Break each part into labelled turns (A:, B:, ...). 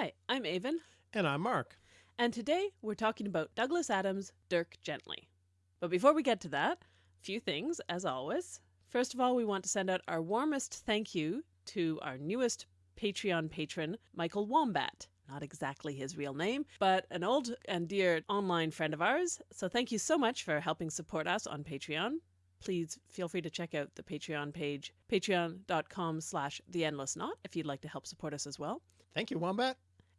A: Hi, I'm Aven.
B: And I'm Mark.
A: And today we're talking about Douglas Adams' Dirk Gently. But before we get to that, a few things, as always. First of all, we want to send out our warmest thank you to our newest Patreon patron, Michael Wombat. Not exactly his real name, but an old and dear online friend of ours. So thank you so much for helping support us on Patreon. Please feel free to check out the Patreon page, patreon.com slash the endless knot, if you'd like to help support us as well.
B: Thank you, Wombat.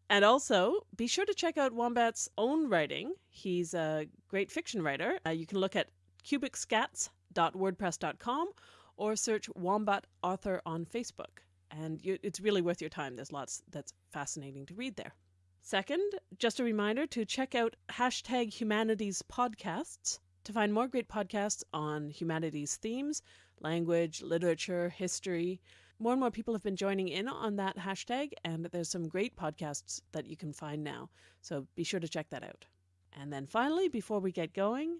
A: And also, be sure to check out Wombat's own writing. He's a great fiction writer. Uh, you can look at cubicscats.wordpress.com or search Wombat Author on Facebook. And you, it's really worth your time. There's lots that's fascinating to read there. Second, just a reminder to check out hashtag humanities podcasts to find more great podcasts on humanities themes, language, literature, history. More and more people have been joining in on that hashtag, and there's some great podcasts that you can find now. So be sure to check that out. And then finally, before we get going,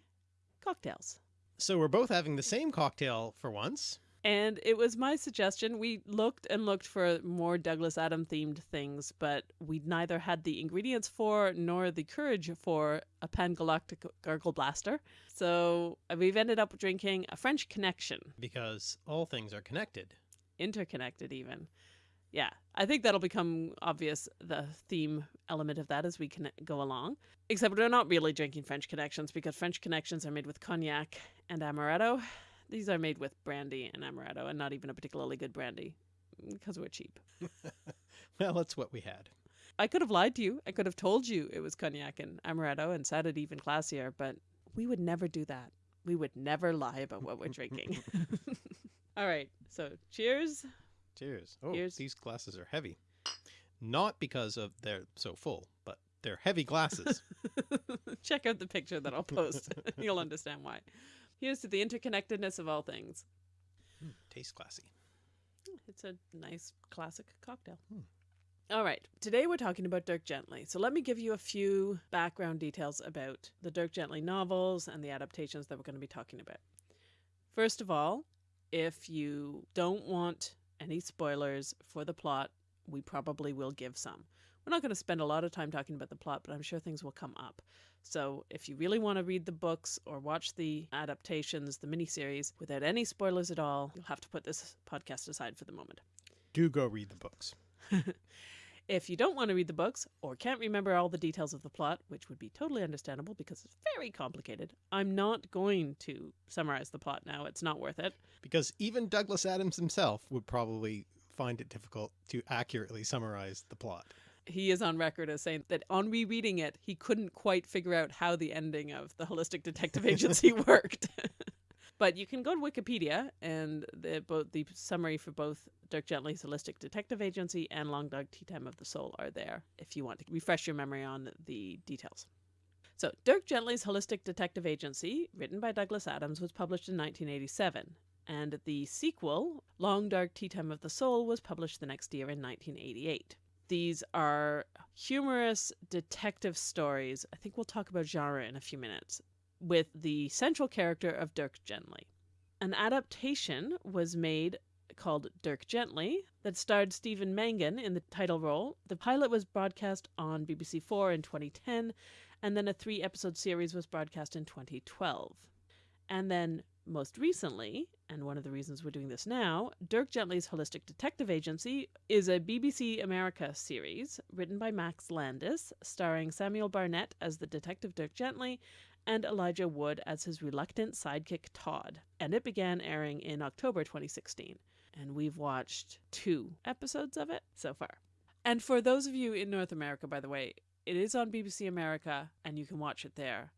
A: cocktails.
B: So we're both having the same cocktail for once.
A: And it was my suggestion. We looked and looked for more Douglas Adam themed things, but we neither had the ingredients for nor the courage for a Pangalactic Gargle Blaster. So we've ended up drinking a French Connection.
B: Because all things are connected.
A: Interconnected, even. Yeah, I think that'll become obvious, the theme element of that as we can go along. Except we're not really drinking French Connections because French Connections are made with cognac and amaretto these are made with brandy and amaretto, and not even a particularly good brandy because we're cheap.
B: well, that's what we had.
A: I could have lied to you. I could have told you it was cognac and amaretto and said it even classier, but we would never do that. We would never lie about what we're drinking. All right. So, cheers.
B: Cheers. Oh, cheers. these glasses are heavy. Not because of they're so full, but they're heavy glasses.
A: Check out the picture that I'll post. You'll understand why. Here's to the interconnectedness of all things.
B: Mm, tastes classy.
A: It's a nice classic cocktail. Hmm. All right, today we're talking about Dirk Gently. So let me give you a few background details about the Dirk Gently novels and the adaptations that we're going to be talking about. First of all, if you don't want any spoilers for the plot, we probably will give some. We're not going to spend a lot of time talking about the plot, but I'm sure things will come up. So if you really want to read the books or watch the adaptations, the miniseries, without any spoilers at all, you'll have to put this podcast aside for the moment.
B: Do go read the books.
A: if you don't want to read the books or can't remember all the details of the plot, which would be totally understandable because it's very complicated, I'm not going to summarize the plot now. It's not worth it.
B: Because even Douglas Adams himself would probably find it difficult to accurately summarize the plot
A: he is on record as saying that on rereading it, he couldn't quite figure out how the ending of the Holistic Detective Agency worked. But you can go to Wikipedia, and the, both the summary for both Dirk Gently's Holistic Detective Agency and Long Dark Tea Time of the Soul are there if you want to refresh your memory on the details. So, Dirk Gently's Holistic Detective Agency, written by Douglas Adams, was published in 1987, and the sequel, Long Dark Tea Time of the Soul, was published the next year in 1988. These are humorous detective stories. I think we'll talk about genre in a few minutes, with the central character of Dirk Gently. An adaptation was made called Dirk Gently that starred Stephen Mangan in the title role. The pilot was broadcast on BBC Four in 2010, and then a three episode series was broadcast in 2012. And then most recently, and one of the reasons we're doing this now, Dirk Gently's Holistic Detective Agency is a BBC America series written by Max Landis, starring Samuel Barnett as the detective Dirk Gently and Elijah Wood as his reluctant sidekick Todd. And it began airing in October 2016. And we've watched two episodes of it so far. And for those of you in North America, by the way, it is on BBC America and you can watch it there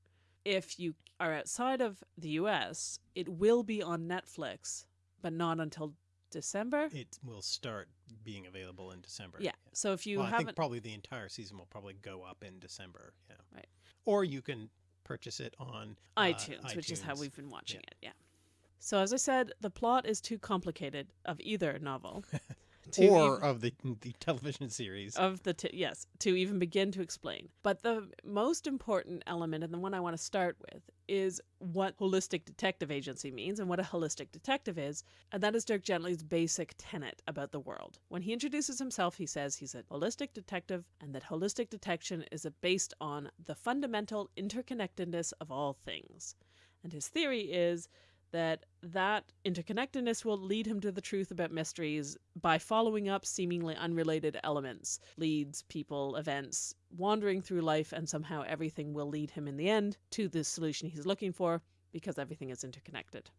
A: if you are outside of the US, it will be on Netflix, but not until December.
B: It will start being available in December.
A: Yeah. yeah. So if you
B: well,
A: haven't,
B: I think probably the entire season will probably go up in December. Yeah.
A: Right.
B: Or you can purchase it on
A: uh, iTunes, iTunes, which is how we've been watching yeah. it. Yeah. So as I said, the plot is too complicated of either novel.
B: or even, of the the television series
A: of the t- yes to even begin to explain. But the most important element, and the one I want to start with, is what holistic detective agency means and what a holistic detective is, and that is Dirk Gently's basic tenet about the world. When he introduces himself, he says he's a holistic detective and that holistic detection is based on the fundamental interconnectedness of all things. And his theory is that that interconnectedness will lead him to the truth about mysteries by following up seemingly unrelated elements, leads, people, events, wandering through life, and somehow everything will lead him in the end to the solution he's looking for because everything is interconnected.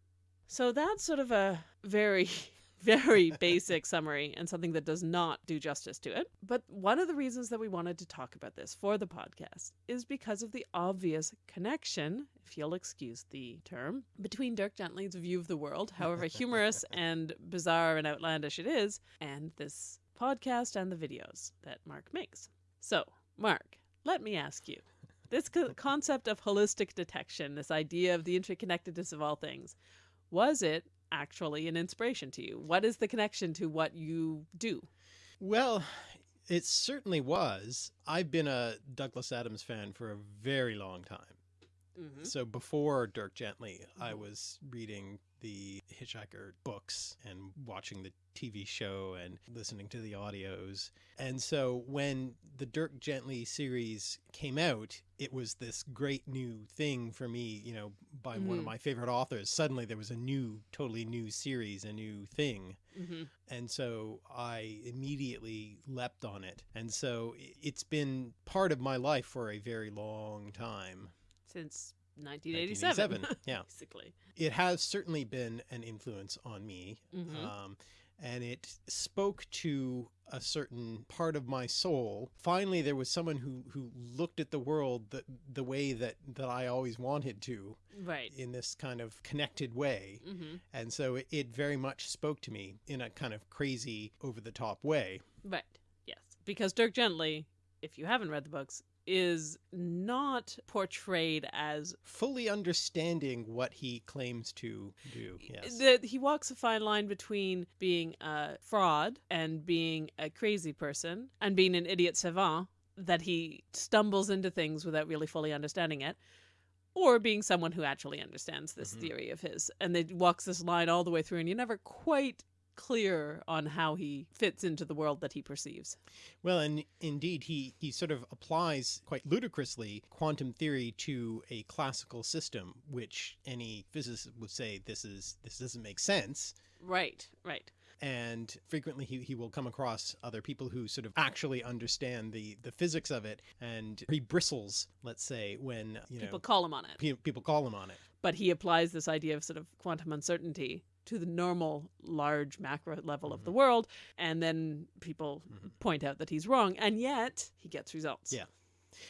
A: So that's sort of a very very basic summary and something that does not do justice to it. But one of the reasons that we wanted to talk about this for the podcast is because of the obvious connection, if you'll excuse the term, between Dirk Gently's view of the world, however humorous and bizarre and outlandish it is, and this podcast and the videos that Mark makes. So, Mark, let me ask you this co- concept of holistic detection, this idea of the interconnectedness of all things, was it actually an inspiration to you? What is the connection to what you do?
B: Well, it certainly was. I've been a Douglas Adams fan for a very long time. Mm -hmm. So before Dirk Gently, mm -hmm. I mm-hmm. was reading the Hitchhiker books and watching the TV show and listening to the audios. And so when the Dirk Gently series came out, it was this great new thing for me, you know, by mm -hmm. one of mm-hmm. my favorite authors. Suddenly there was a new, totally new series, a new thing. Mm -hmm. And so I immediately leapt on it. And so it's been part of my life for a very long time.
A: Since 1987. 1987 yeah. Basically.
B: It has certainly been an influence on me. Mm -hmm. um, and it spoke to a certain part of my soul. Finally, there was someone who, who looked at the world the, the way that, that I always wanted to.
A: Right.
B: In this kind of connected way. Mm -hmm. And so it, it very much spoke to me in a kind of crazy, over the top way.
A: Right. Yes. Because Dirk Gently, if you haven't read the books, is not portrayed as
B: fully understanding what he claims to do. Yes.
A: That he walks a fine line between being a fraud and being a crazy person and being an idiot savant that he stumbles into things without really fully understanding it or being someone who actually understands this mm -hmm. theory of his and they walks this line all the way through and you never quite clear on how he fits into the world that he perceives.
B: Well, and indeed, he, he sort of applies quite ludicrously quantum theory to a classical system, which any physicist would say this is this doesn't make sense.
A: Right, right.
B: And frequently he, he will come across other people who sort of actually understand the, the physics of it. And he bristles, let's say, when you
A: people
B: know,
A: call him on it.
B: People call him on it.
A: But he applies this idea of sort of quantum uncertainty to the normal large macro level mm -hmm. of the mm-hmm. world and then people mm -hmm. point out that he's wrong and yet he gets results
B: yeah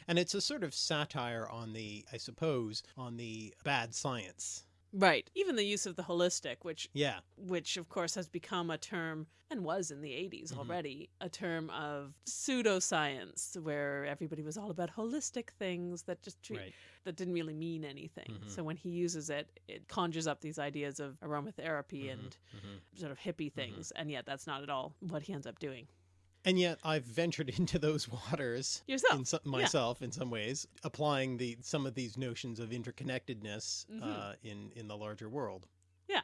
B: and it's a sort of satire on the i suppose on the bad science
A: Right. Even the use of the holistic, which
B: yeah,
A: which of course has become a term and was in the 80s mm -hmm. already, a term of pseudoscience where everybody was all about holistic things that just treat, right. that didn't really mean anything. Mm -hmm. So when he uses it, it conjures up these ideas of aromatherapy mm -hmm. and mm-hmm. sort of hippie mm-hmm. things, and yet that's not at all what he ends up doing.
B: And yet I've ventured into those waters
A: yourself,
B: in some, myself yeah. in some ways, applying the some of these notions of interconnectedness mm -hmm. uh, in in the larger world.
A: Yeah,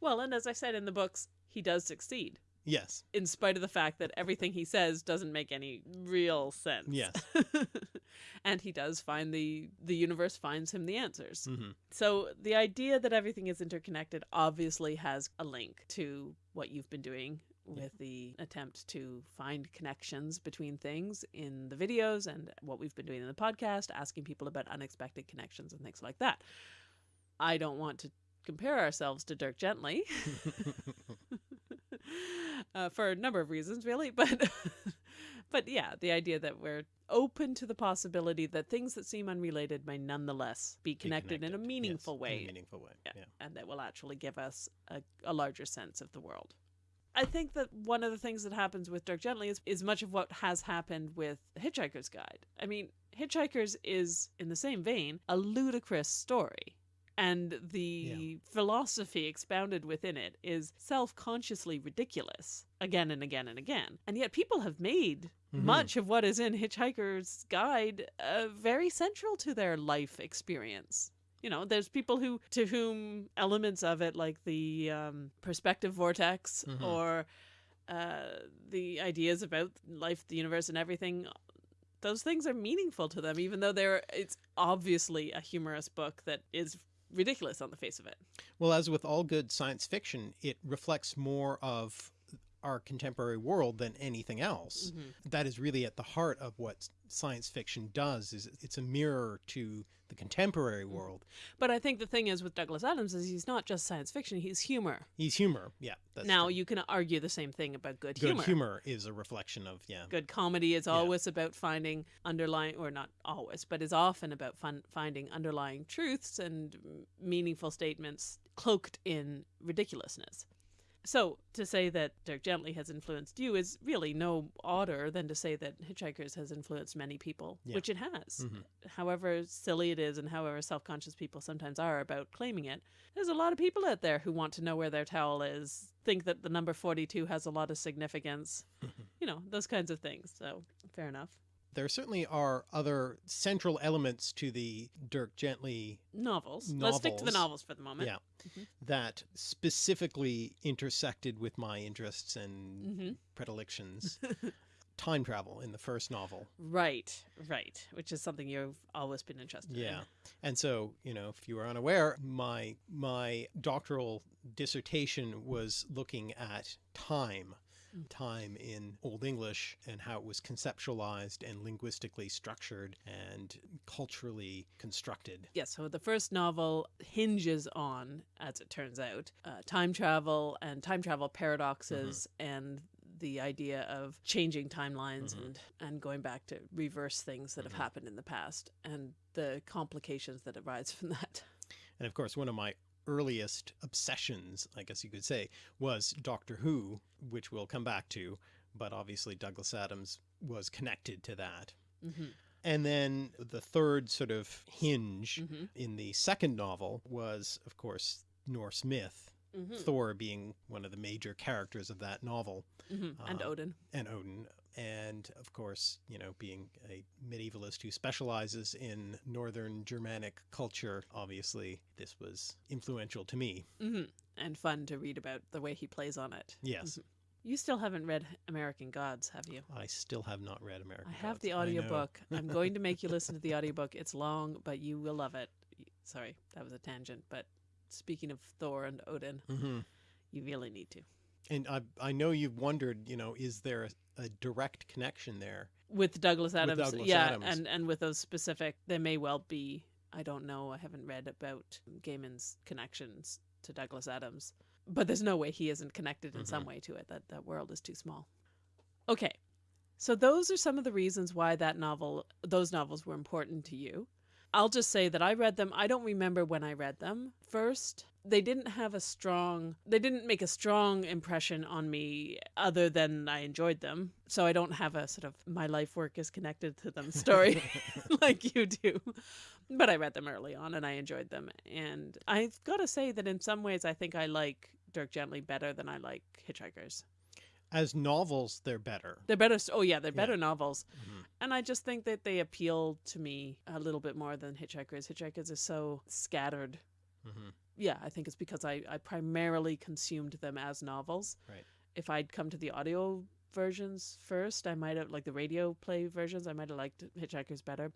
A: well, and as I said in the books, he does succeed.
B: Yes.
A: In spite of the fact that everything he says doesn't make any real sense.
B: Yes.
A: and he does find the the universe finds him the answers.
B: Mm -hmm.
A: So the idea that everything is interconnected obviously has a link to what you've been doing with the attempt to find connections between things in the videos and what we've been doing in the podcast, asking people about unexpected connections and things like that. I don't want to compare ourselves to Dirk Gently uh, for a number of reasons, really, but. but yeah, the idea that we're open to the possibility that things that seem unrelated may nonetheless be connected, be connected. in a meaningful
B: yes,
A: way.
B: A meaningful way. Yeah, yeah.
A: And that will actually give us a, a larger sense of the world. I think that one of the things that happens with Dirk Gently is, is much of what has happened with Hitchhiker's Guide. I mean, Hitchhikers is, in the same vein, a ludicrous story. and the philosophy expounded within it is self-consciously ridiculous again and again and again. And yet people have made
B: Mhm.
A: much of what is in Hitchhiker's Guide uh, very central to their life experience. You know, there's people who to whom elements of it, like the um, perspective vortex
B: Mhm.
A: or uh, the ideas about life, the universe, and everything, those things are meaningful to them, even though they're it's obviously a humorous book that is ridiculous on the face of it.
B: Well, as with all good science fiction, it reflects more of our contemporary world than anything else. Mm-hmm. That is really at the heart of what science fiction does is it's a mirror to the contemporary mm-hmm. world.
A: But I think the thing is with Douglas Adams is he's not just science fiction; he's humor.
B: He's humor. Yeah. That's
A: now
B: true.
A: you can argue the same thing about good,
B: good
A: humor.
B: humor. is a reflection of, yeah.
A: Good comedy is always about finding underlying, or not always, but is often about fun, finding underlying truths and meaningful statements cloaked in ridiculousness. So to say that Dirk Gently has influenced you is really no odder than to say that Hitchhikers has influenced many people,
B: Yeah.
A: which it has.
B: Mhm.
A: However silly it is and however self-conscious people sometimes are about claiming it, there's a lot of people out there who want to know where their towel is, think that the number 42 has a lot of significance, you know, those kinds of things. So fair enough.
B: There certainly are other central elements to the Dirk Gently
A: Novels. Let's stick to the
B: Novels.
A: novels for the moment.
B: yeah, that specifically intersected with my interests and
A: hmm
B: predilections. Time travel in the first novel.
A: Right, right. Which is something you've always been interested in.
B: Yeah. And so, you know, if you were unaware, my my doctoral dissertation was looking at time,
A: Mm.
B: Time in Old English and how it was conceptualized and linguistically structured and culturally constructed.
A: Yeah, so the first novel hinges on, as it turns out, uh, time travel and time travel paradoxes and the idea of changing timelines
B: Mhm.
A: and, and going back to reverse things that
B: Mhm.
A: have happened in the past and the complications that arise from that.
B: And of course, one of my earliest obsessions, I guess you could say, was Doctor Who, which we'll come back to, but obviously Douglas Adams was connected to that.
A: hmm
B: And then the third sort of hinge
A: hmm
B: in the second novel was, of course, Norse myth,
A: hmm
B: Thor being one of the major characters of that novel,
A: hmm and
B: Uh,
A: Odin.
B: and Odin. And of course, you know, being a medievalist who specializes in Northern Germanic culture, obviously, this was influential to me.
A: hmm And fun to read about the way he plays on it.
B: Yes,
A: You still haven't read American Gods, have you?
B: I still have not read American
A: I have
B: Gods.
A: the audiobook. I'm going to make you listen to the audiobook. It's long, but you will love it. Sorry, that was a tangent, but speaking of Thor and Odin,
B: Mhm.
A: you really need to.
B: And I, I know you've wondered, you know, is there a, direct connection there?
A: With Douglas Adams,
B: Douglas
A: yeah,
B: Adams.
A: and and with those specific, there may well be. I don't know. I haven't read about Gaiman's connections to Douglas Adams, but there's no way he isn't connected in some
B: Mhm.
A: way to it. That that world is too small. Okay, so those are some of the reasons why that novel, those novels, were important to you. I'll just say that I read them. I don't remember when I read them first. They didn't have a strong, they didn't make a strong impression on me other than I enjoyed them. So I don't have a sort of my life work is connected to them story like you do. But I read them early on and I enjoyed them. And I've got to say that in some ways I think I like Dirk Gently better than I like Hitchhikers.
B: As novels, they're better.
A: They're better. Oh yeah, they're
B: Yeah.
A: better novels,
B: Mhm.
A: and I just think that they appeal to me a little bit more than Hitchhikers. Hitchhikers is so scattered.
B: Mhm.
A: Yeah, I think it's because I I primarily consumed them as novels.
B: Right.
A: If I'd come to the audio versions first, I might have like the radio play versions. I might have liked Hitchhikers better.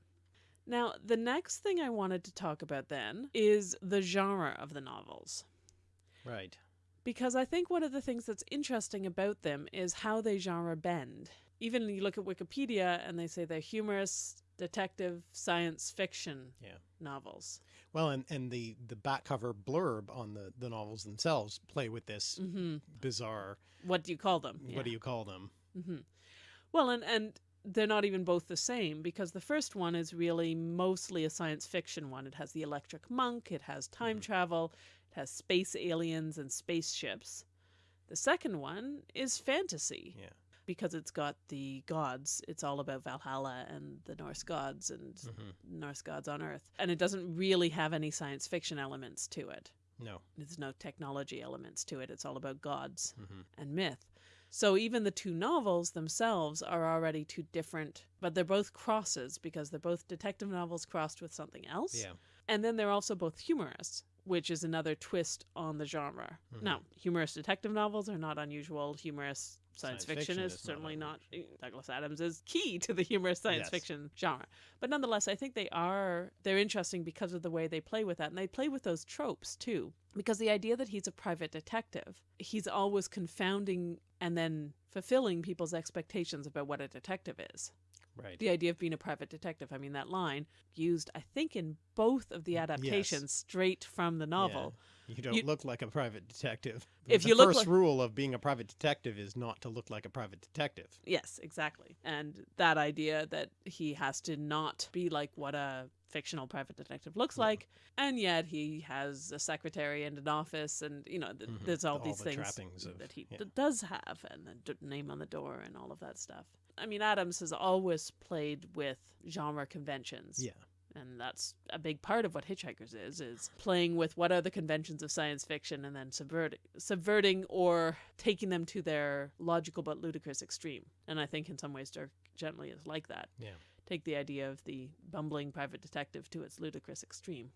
A: Now, the next thing I wanted to talk about then is the genre of the novels
B: Right.
A: Because I think one of the things that's interesting about them is how they genre bend. Even you look at Wikipedia and they say they're humorous, detective, science fiction
B: Yeah.
A: novels.
B: Well, and, and the, the back cover blurb on the, the novels themselves play with this
A: hmm
B: bizarre,
A: What do you call them?
B: what do you call them?
A: hmm Well, and and they're not even both the same because the first one is really mostly a science fiction one. It has the electric monk, it has time
B: Mhm.
A: travel, it has space aliens and spaceships. The second one is fantasy.
B: Yeah.
A: because it's got the gods. It's all about Valhalla and the Norse gods and
B: hmm
A: Norse gods on Earth. And it doesn't really have any science fiction elements to it.
B: No.
A: There's no technology elements to it. It's all about gods
B: hmm
A: and myth. So even the two novels themselves are already two different, but they're both crosses because they're both detective novels crossed with something else.
B: Yeah.
A: And then they're also both humorous, which is another twist on the genre.
B: Mhm.
A: Now, humorous detective novels are not unusual. Humorous science,
B: Science
A: fiction,
B: fiction
A: is,
B: is not
A: certainly not.
B: unusual.
A: Douglas Adams is key to the humorous science
B: Yes.
A: fiction genre. But nonetheless, I think they are they're interesting because of the way they play with that, and they play with those tropes too. Because the idea that he's a private detective, he's always confounding and then fulfilling people's expectations about what a detective is
B: Right.
A: the idea of being a private detective. I mean, that line used, I think, in both of the adaptations straight from the novel.
B: You don't
A: You-
B: look like a private detective.
A: If
B: the
A: you look
B: first
A: like-
B: rule of being a private detective is not to look like a private detective.
A: Yes, exactly. And that idea that he has to not be like what a fictional private detective looks
B: Yeah.
A: like, and yet he has a secretary and an office, and you know, th-
B: Mhm.
A: there's all,
B: All
A: these
B: the
A: things
B: of-
A: that he
B: yeah.
A: d- does have, and the d- name on the door, and all of that stuff. I mean, Adams has always played with genre conventions.
B: Yeah.
A: and that's a big part of what hitchhikers is is playing with what are the conventions of science fiction and then subverting subverting or taking them to their logical but ludicrous extreme and i think in some ways dirk gently is like that
B: Yeah.
A: take the idea of the bumbling private detective to its ludicrous extreme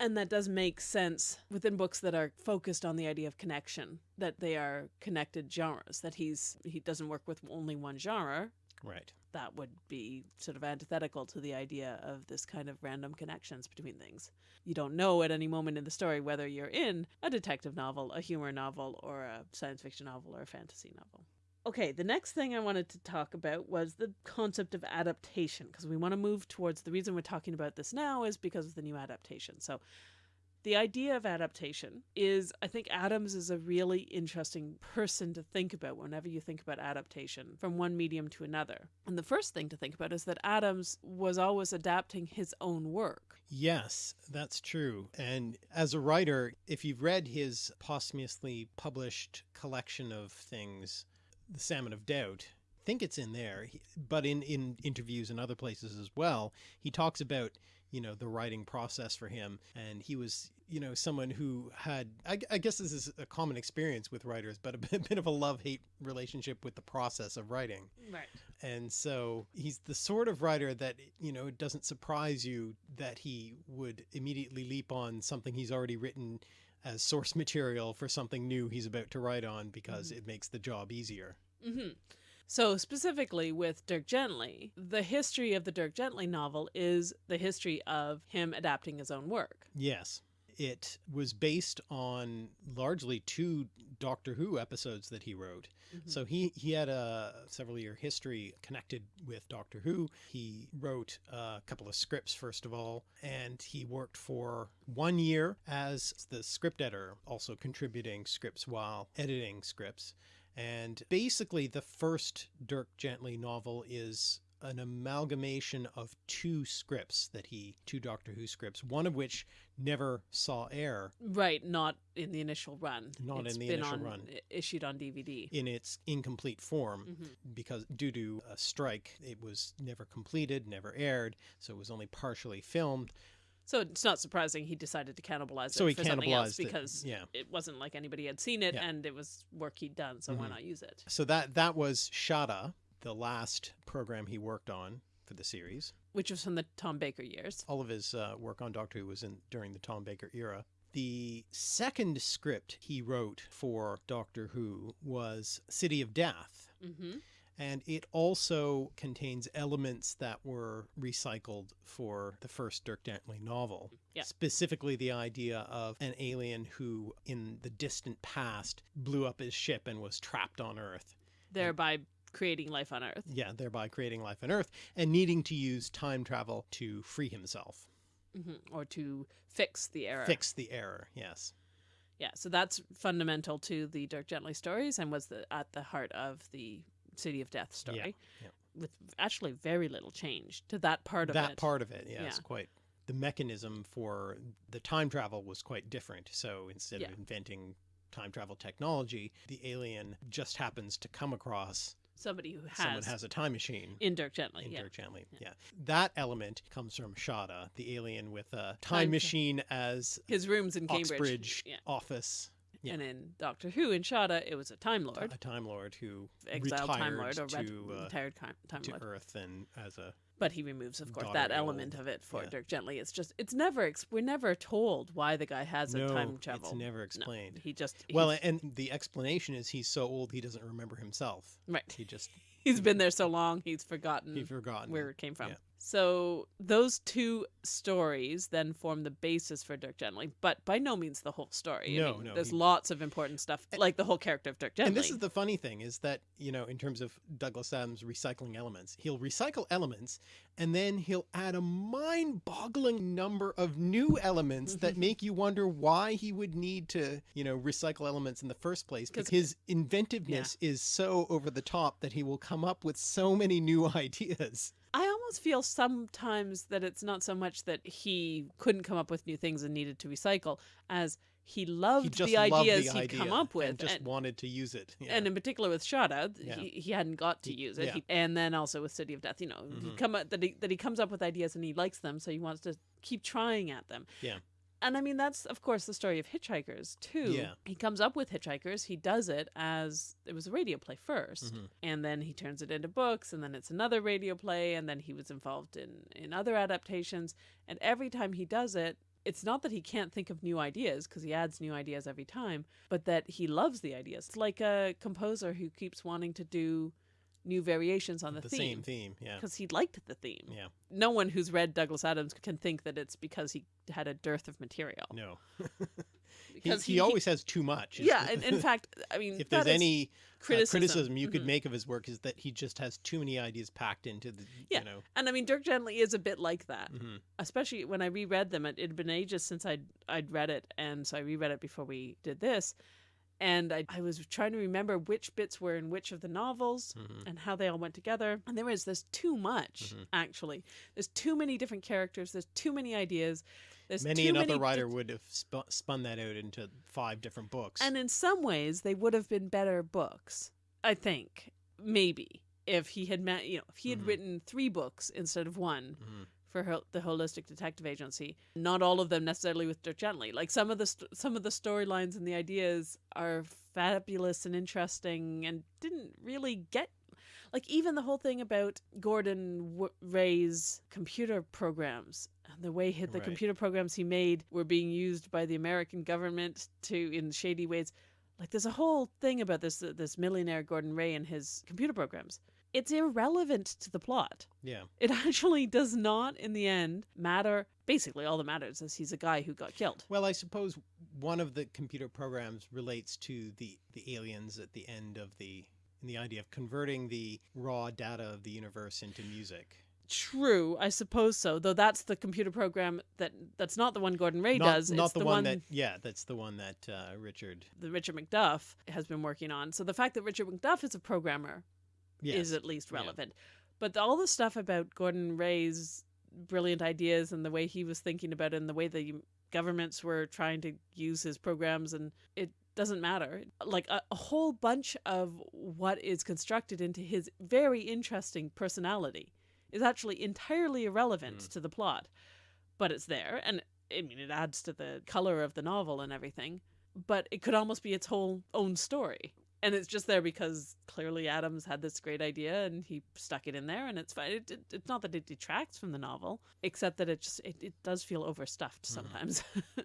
A: and that does make sense within books that are focused on the idea of connection that they are connected genres that he's he doesn't work with only one genre
B: Right.
A: that would be sort of antithetical to the idea of this kind of random connections between things. You don't know at any moment in the story whether you're in a detective novel, a humor novel, or a science fiction novel, or a fantasy novel. Okay, the next thing I wanted to talk about was the concept of adaptation, because we want to move towards the reason we're talking about this now is because of the new adaptation. So, the idea of adaptation is I think Adams is a really interesting person to think about whenever you think about adaptation from one medium to another. And the first thing to think about is that Adams was always adapting his own work.
B: Yes, that's true. And as a writer, if you've read his posthumously published collection of things, The Salmon of Doubt, I think it's in there. But in, in interviews and other places as well, he talks about, you know, the writing process for him. And he was, you know, someone who had, I, I guess this is a common experience with writers, but a bit, bit of a love hate relationship with the process of writing.
A: Right.
B: And so he's the sort of writer that, you know, it doesn't surprise you that he would immediately leap on something he's already written as source material for something new he's about to write on because
A: Mhm.
B: it makes the job easier.
A: hmm So, specifically with Dirk Gently, the history of the Dirk Gently novel is the history of him adapting his own work.
B: Yes. It was based on largely two Doctor Who episodes that he wrote.
A: Mhm.
B: So he, he had a several year history connected with Doctor Who. He wrote a couple of scripts, first of all, and he worked for one year as the script editor, also contributing scripts while editing scripts. And basically, the first Dirk Gently novel is an amalgamation of two scripts that he, two Doctor Who scripts, one of which never saw air
A: Right, not in the initial run.
B: Not in the
A: been
B: initial
A: on,
B: run.
A: Issued on DVD.
B: in its incomplete form.
A: Mhm.
B: because due to a strike, it was never completed, never aired, so it was only partially filmed.
A: So it's not surprising he decided to cannibalize
B: So
A: it
B: he
A: for something else
B: cannibalized it,
A: because
B: yeah.
A: it wasn't like anybody had seen it
B: Yeah.
A: and it was work he'd done, so why
B: Mhm.
A: not use it?
B: So that that was Shada, the last program he worked on for the series.
A: Which was from the Tom Baker years.
B: All of his uh, work on Doctor Who was in during the Tom Baker era. The second script he wrote for Doctor Who was City of Death.
A: hmm
B: And it also contains elements that were recycled for the first Dirk Gently novel.
A: Yeah.
B: Specifically, the idea of an alien who, in the distant past, blew up his ship and was trapped on Earth.
A: Thereby creating life on Earth.
B: Yeah, thereby creating life on Earth and needing to use time travel to free himself.
A: hmm Or to fix the error.
B: Fix the error, yes.
A: Yeah, so that's fundamental to the Dirk Gently stories and was the, at the heart of the City of Death story.
B: yeah.
A: With actually very little change to that part of
B: that
A: it.
B: part of it, yes,
A: Yeah.
B: quite. The mechanism for the time travel was quite different. So instead
A: Yeah.
B: of inventing time travel technology, the alien just happens to come across
A: somebody who has,
B: someone has a time machine.
A: in Dirk Gently.
B: in
A: yeah.
B: Dirk Gently. Yeah. That element comes from Shada, the alien with a time,
A: Time
B: machine as
A: His rooms in Cambridge.
B: Oxbridge
A: Yeah.
B: office. Yeah.
A: And in Doctor Who in Shada, it was a Time Lord,
B: A Time Lord who
A: exiled Time Lord, or
B: to, uh,
A: retired time,
B: to
A: Lord.
B: Earth and as a
A: But he removes, of course, that element of it for
B: yeah.
A: Dirk Gently. It's just, it's never, we're never told why the guy has a time travel.
B: it's never
A: No,
B: explained.
A: he just,
B: Well, and the explanation is he's so old he doesn't remember himself.
A: right.
B: He just
A: He's been there so long, he's forgotten
B: he's forgotten
A: where it came from.
B: Yeah.
A: So those two stories then form the basis for Dirk Gently, but by no means the whole story. I
B: No,
A: mean,
B: no,
A: There's
B: he-
A: lots of important stuff, like the whole character of Dirk Gently.
B: And this is the funny thing is that, you know, in terms of Douglas Adams recycling elements, he'll recycle elements and then he'll add a mind boggling number of new elements that mm-hmm. make you wonder why he would need to, you know, recycle elements in the first place Because his inventiveness is so over the top that he will come up with so many new ideas.
A: I almost feel sometimes that it's not so much that he couldn't come up with new things and needed to recycle as he loved
B: He
A: the
B: loved
A: ideas
B: the
A: he'd
B: idea
A: come up with.
B: and just
A: and-
B: wanted to use it. Yeah.
A: and in particular with Shada,
B: Yeah.
A: he, he hadn't got to use it.
B: yeah.
A: He, and then also with City of Death, you know, he
B: Mhm.
A: come up, that he that he comes up with ideas and he likes them, so he wants to keep trying at them.
B: Yeah.
A: And I mean that's of course the story of Hitchhikers too.
B: Yeah.
A: He comes up with Hitchhikers, he does it as it was a radio play 1st
B: Mhm.
A: and then he turns it into books and then it's another radio play and then he was involved in in other adaptations and every time he does it it's not that he can't think of new ideas because he adds new ideas every time but that he loves the ideas it's like a composer who keeps wanting to do new variations on the, theme.
B: the
A: theme
B: same theme. Yeah.
A: because he liked the theme
B: Yeah.
A: no one who's read douglas adams can think that it's because he had a dearth of material
B: No. he,
A: because
B: he, always has too much.
A: yeah and in fact i mean
B: if there's any uh,
A: criticism,
B: criticism, you could
A: Mhm.
B: make of his work is that he just has too many ideas packed into the
A: Yeah.
B: you know
A: and i mean dirk gently is a bit like that
B: mhm.
A: especially when I reread them. It had been ages since I'd I'd read it, and so I reread it before we did this. And I, I was trying to remember which bits were in which of the novels
B: Mhm.
A: and how they all went together. And there was there's too much
B: Mhm.
A: actually. There's too many different characters. There's too many ideas. There's
B: many another
A: many
B: writer would have sp- spun that out into five different books
A: and in some ways they would have been better books. I think maybe if he had met you know if he had
B: Mhm.
A: written three books instead of one
B: Mhm.
A: For the holistic detective agency. Not all of them necessarily with Dirk Gently. Like some of the st- some of the storylines and the ideas are fabulous and interesting and didn't really get like even the whole thing about Gordon w- Way's computer programs and the way he, the
B: Right.
A: computer programs he made were being used by the American government to in shady ways. Like there's a whole thing about this this millionaire Gordon Way and his computer programs it's irrelevant to the plot
B: yeah
A: it actually does not, in the end, matter. Basically, all that matters is he's a guy who got killed.
B: well i suppose one of the computer programs relates to the the aliens at the end of the in the idea of converting the raw data of the universe into music
A: True, I suppose so. Though that's the computer program that that's not the one Gordon Way
B: not,
A: does.
B: not
A: it's
B: the, one, that yeah that's the one that uh, richard
A: the Richard McDuff has been working on. So the fact that Richard McDuff is a programmer
B: yes.
A: is at least
B: Yeah.
A: relevant. But all the stuff about Gordon Way's brilliant ideas and the way he was thinking about it and the way the governments were trying to use his programs and it doesn't matter. Like a, a whole bunch of what is constructed into his very interesting personality is actually entirely irrelevant
B: Mm.
A: to the plot. But it's there and I mean it adds to the color of the novel and everything. But it could almost be its whole own story and it's just there because clearly Adams had this great idea and he stuck it in there, and it's fine. It, it, it's not that it detracts from the novel, except that it just it, it does feel overstuffed
B: Mhm.
A: sometimes.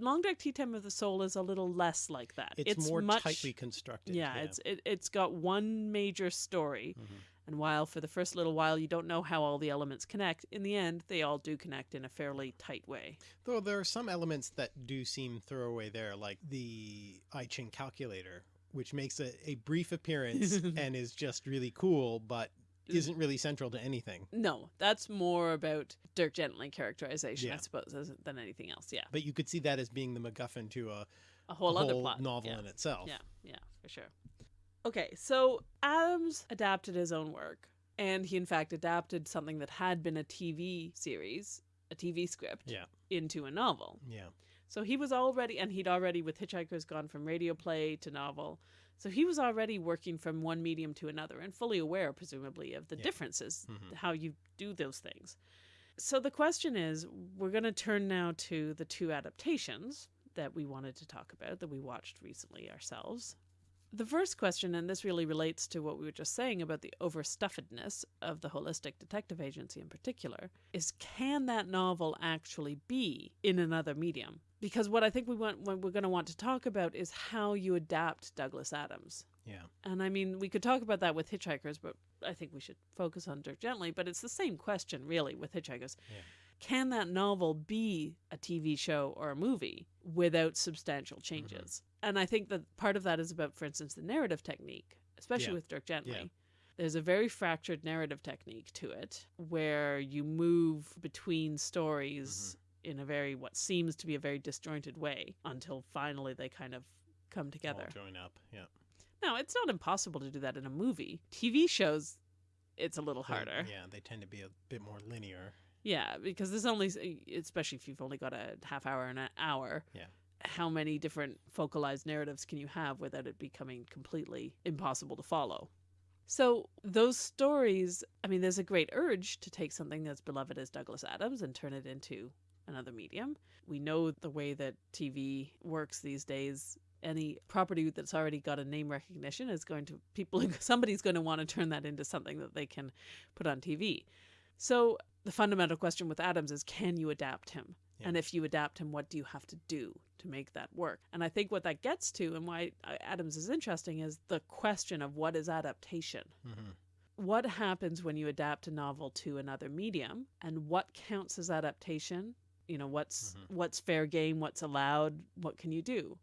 A: Long Dark Tea Time of the Soul is a little less like that.
B: it's, more
A: much,
B: tightly constructed
A: yeah, it's it, it's got one major story,
B: Mhm.
A: and while for the first little while you don't know how all the elements connect, in the end they all do connect in a fairly tight way.
B: Though there are some elements that do seem throwaway there, like the I Ching calculator, which makes a, a brief appearance and is just really cool, but mm. isn't really central to anything.
A: No, that's more about Dirk Gently characterization, I suppose, than anything else. Yeah.
B: But you could see that as being the MacGuffin to a,
A: a whole,
B: a
A: other plot
B: novel
A: Yeah.
B: in itself.
A: yeah, yeah, for sure. Okay, so Adams adapted his own work, and he in fact adapted something that had been a TV series, a TV script,
B: Yeah.
A: into a novel.
B: Yeah.
A: So he was already, and he'd already with Hitchhikers gone from radio play to novel. So he was already working from one medium to another and fully aware, presumably, of the
B: Yeah.
A: differences,
B: Mhm.
A: how you do those things. So the question is we're going to turn now to the two adaptations that we wanted to talk about that we watched recently ourselves. The first question, and this really relates to what we were just saying about the overstuffedness of the Holistic Detective Agency in particular, is can that novel actually be in another medium? Because what I think we want, what we're going to want to talk about is how you adapt Douglas Adams.
B: Yeah.
A: And I mean, we could talk about that with Hitchhikers, but I think we should focus on Dirk Gently. But it's the same question, really, with Hitchhikers.
B: Yeah.
A: Can that novel be a TV show or a movie without substantial mm-hmm. changes? And I think that part of that is about, for instance, the narrative technique, especially
B: Yeah.
A: with Dirk Gently.
B: Yeah.
A: There's a very fractured narrative technique to it where you move between stories mm-hmm. in a very, what seems to be a very disjointed way until finally they kind of come together.
B: All join up. Yeah.
A: No, it's not impossible to do that in a movie. TV shows, it's a little harder.
B: yeah, they tend to be a bit more linear.
A: Yeah, because there's only, especially if you've only got a half hour and an hour.
B: Yeah.
A: How many different focalized narratives can you have without it becoming completely impossible to follow? So, those stories, I mean, there's a great urge to take something that's beloved as Douglas Adams and turn it into another medium. We know the way that TV works these days. Any property that's already got a name recognition is going to, people, somebody's going to want to turn that into something that they can put on TV. So, the fundamental question with Adams is can you adapt him?
B: Yeah.
A: And if you adapt him, what do you have to do to make that work? And I think what that gets to and why uh, Adams is interesting is the question of what is adaptation?
B: hmm
A: What happens when you adapt a novel to another medium and what counts as adaptation? You know, what's
B: Mhm.
A: what's fair game, what's allowed, what can you do?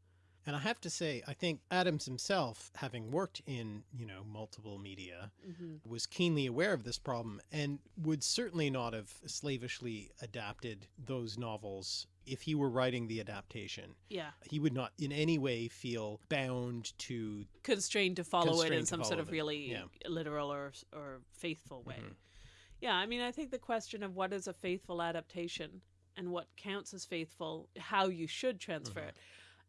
B: And I have to say, I think Adams himself, having worked in, you know, multiple media,
A: Mm-hmm.
B: was keenly aware of this problem and would certainly not have slavishly adapted those novels if he were writing the adaptation.
A: Yeah.
B: He would not in any way feel bound to
A: Constrained to follow it in some sort of
B: it,
A: really
B: yeah.
A: literal or or faithful way.
B: Mhm.
A: Yeah, I mean, I think the question of what is a faithful adaptation and what counts as faithful, how you should transfer
B: Mhm.
A: it,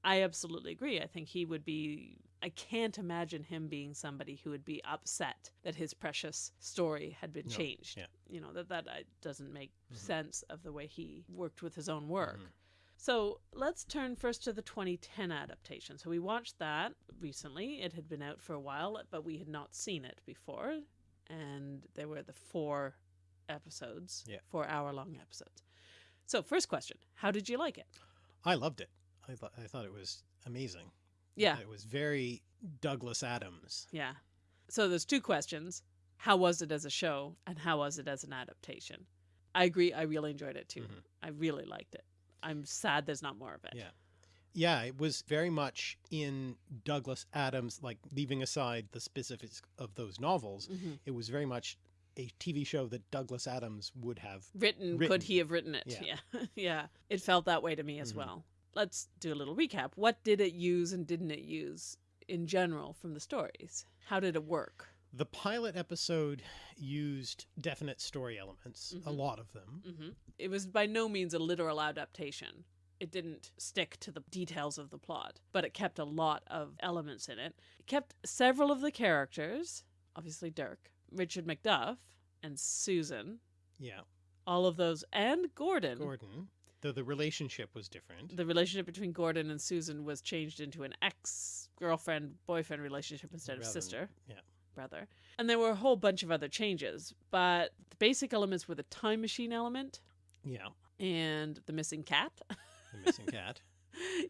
A: I absolutely agree. I think he would be. I can't imagine him being somebody who would be upset that his precious story had been
B: No,
A: changed.
B: yeah.
A: You know that that uh, doesn't make
B: Mhm.
A: sense of the way he worked with his own work.
B: Mhm.
A: So let's turn first to the 2010 adaptation. So we watched that recently. It had been out for a while, but we had not seen it before. And there were the four episodes,
B: Yeah.
A: four hour long episodes. So, first question How did you like it?
B: I loved it. I, th- I thought it was amazing.
A: Yeah.
B: It was very Douglas Adams.
A: Yeah. So, there's two questions How was it as a show, and how was it as an adaptation? I agree. I really enjoyed it too.
B: Mhm.
A: I really liked it. I'm sad there's not more of it.
B: Yeah. Yeah, it was very much in Douglas Adams, like leaving aside the specifics of those novels,
A: Mhm.
B: it was very much a TV show that Douglas Adams would have.
A: written,
B: Written.
A: could he have written it yeah
B: Yeah.
A: yeah, it felt that way to me as
B: Mhm.
A: well let's do a little recap. What did it use and didn't it use in general from the stories? How did it work?
B: The pilot episode used definite story elements, a
A: Mhm.
B: lot of them.
A: hmm it was by no means a literal adaptation. It didn't stick to the details of the plot but it kept a lot of elements in it. It kept several of the characters obviously dirk richard macduff and susan.
B: Yeah.
A: all of those and gordon.
B: Gordon, though the relationship was different.
A: the relationship between Gordon and Susan was changed into an ex girlfriend boyfriend relationship instead of
B: Rather than-
A: sister
B: yeah.
A: brother and there were a whole bunch of other changes but the basic elements were the time machine element
B: Yeah.
A: and the missing cat
B: The missing cat.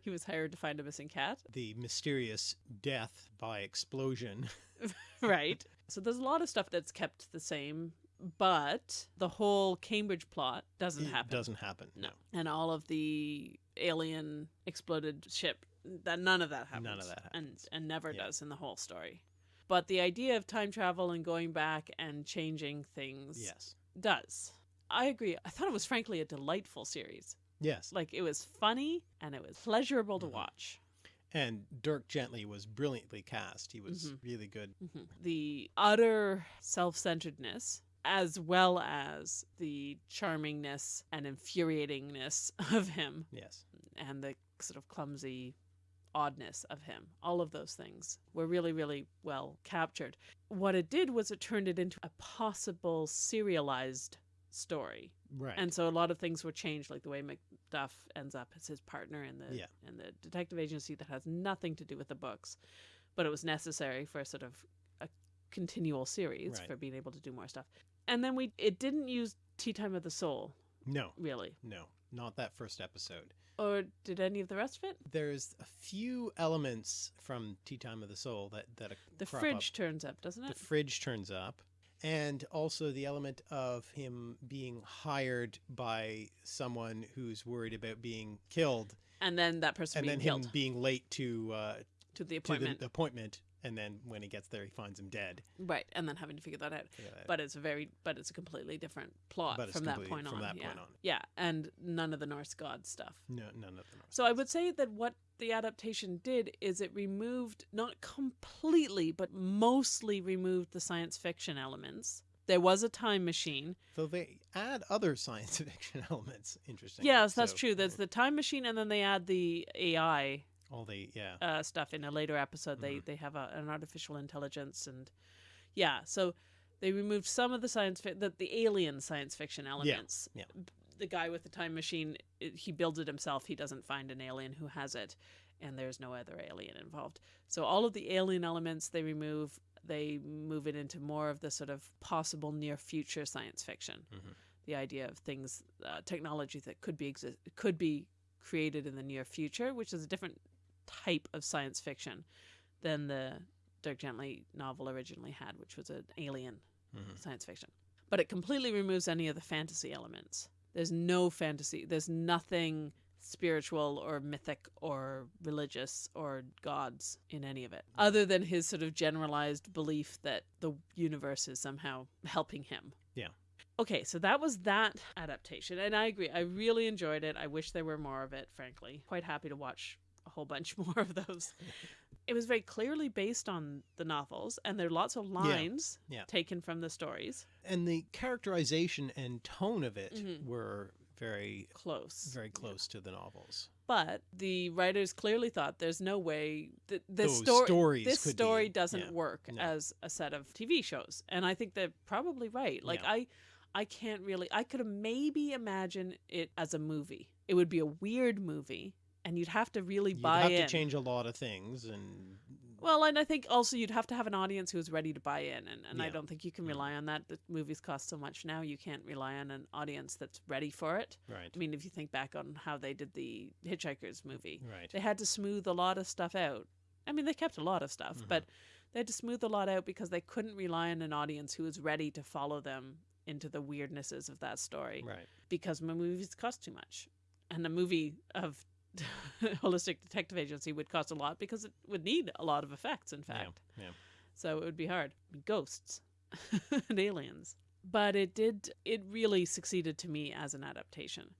A: he was hired to find a missing cat
B: The mysterious death by explosion.
A: right so there's a lot of stuff that's kept the same but the whole cambridge plot doesn't
B: It
A: happen
B: Doesn't happen.
A: no and all of the alien exploded ship that none of that happens
B: None of that
A: and
B: happens.
A: and never
B: Yeah.
A: does in the whole story but the idea of time travel and going back and changing things
B: Yes.
A: does i agree i thought it was frankly a delightful series
B: Yes.
A: like it was funny and it was pleasurable to
B: Mhm.
A: watch
B: And Dirk Gently was brilliantly cast. He was
A: Mhm.
B: really good.
A: Mhm. the utter self-centeredness as well as the charmingness and infuriatingness of him
B: Yes.
A: and the sort of clumsy oddness of him. All of those things were really, really well captured. What it did was it turned it into a possible serialized story.
B: Right.
A: And so a lot of things were changed, like the way Macduff ends up as his partner in the
B: Yeah.
A: in the detective agency that has nothing to do with the books, but it was necessary for a sort of a continual series
B: Right.
A: for being able to do more stuff. And then we it didn't use Tea Time of the Soul
B: no,
A: really,
B: no, not that first episode.
A: or did any of the rest of it?
B: There's a few elements from Tea Time of the Soul that that
A: The fridge
B: Up.
A: turns up, doesn't it?
B: The fridge turns up, and also the element of him being hired by someone who's worried about being killed,
A: and then that person
B: and then
A: killed
B: him being late to uh,
A: to the
B: to the
A: appointment,
B: appointment, and then when he gets there, he finds him dead.
A: right? And then having to figure that out.
B: Out.
A: But it's a very, but it's a completely different plot
B: But
A: from that point
B: from
A: on.
B: that
A: yeah.
B: point on.
A: yeah, and none of the Norse god stuff.
B: no, none of them. Are
A: So I would say that what the adaptation did is it removed not completely, but mostly removed the science fiction elements. There was a time machine.
B: Though they add other science fiction elements. Interesting.
A: Yes, that's
B: So,
A: true. There's the time machine, and then they add the AI
B: all the yeah.
A: uh, stuff in a later episode. They they have a, an artificial intelligence, and yeah, so they removed some of the science fi- the, the alien science fiction elements.
B: yeah.
A: B- The guy with the time machine, it, he builds it himself. He doesn't find an alien who has it, and there's no other alien involved. So all of the alien elements they remove. They move it into more of the sort of possible near future science fiction.
B: Mhm.
A: The idea of things, uh, technology that could be exist could be created in the near future, which is a different type of science fiction than the Dirk Gently novel originally had, which was an alien
B: Mhm.
A: science fiction. But it completely removes any of the fantasy elements. There's no fantasy. There's nothing spiritual or mythic or religious or gods in any of it, other than his sort of generalized belief that the universe is somehow helping him.
B: Yeah.
A: Okay, so that was that adaptation. And I agree. I really enjoyed it. I wish there were more of it, frankly. Quite happy to watch a whole bunch more of those. it was very clearly based on the novels, and there are lots of lines
B: yeah.
A: taken from the stories.
B: And the characterization and tone of it
A: Mhm.
B: were very
A: Close.
B: very close to the novels.
A: But the writers clearly thought there's no way that this story this story
B: be-
A: doesn't
B: yeah,
A: work
B: no.
A: as a set of TV shows. And I think they're probably right. Like
B: Yeah.
A: I I can't really I could maybe imagine it as a movie. It would be a weird movie and you'd have to really buy in.
B: You'd
A: buy
B: have
A: in.
B: to change a lot of things, and
A: Well, and I think also you'd have to have an audience who's ready to buy in, and, and I don't think you can
B: Mm.
A: rely on that. The movies cost so much now, you can't rely on an audience that's ready for it.
B: right,
A: I mean, if you think back on how they did the Hitchhikers movie,
B: right,
A: they had to smooth a lot of stuff out. I mean, they kept a lot of stuff,
B: Mhm.
A: but they had to smooth a lot out because they couldn't rely on an audience who was ready to follow them into the weirdnesses of that story
B: right.
A: because movies cost too much. And a movie of Holistic Detective Agency would cost a lot because it would need a lot of effects, in fact.
B: yeah.
A: So it would be hard. Ghosts and aliens. But it did, it really succeeded to me as an adaptation.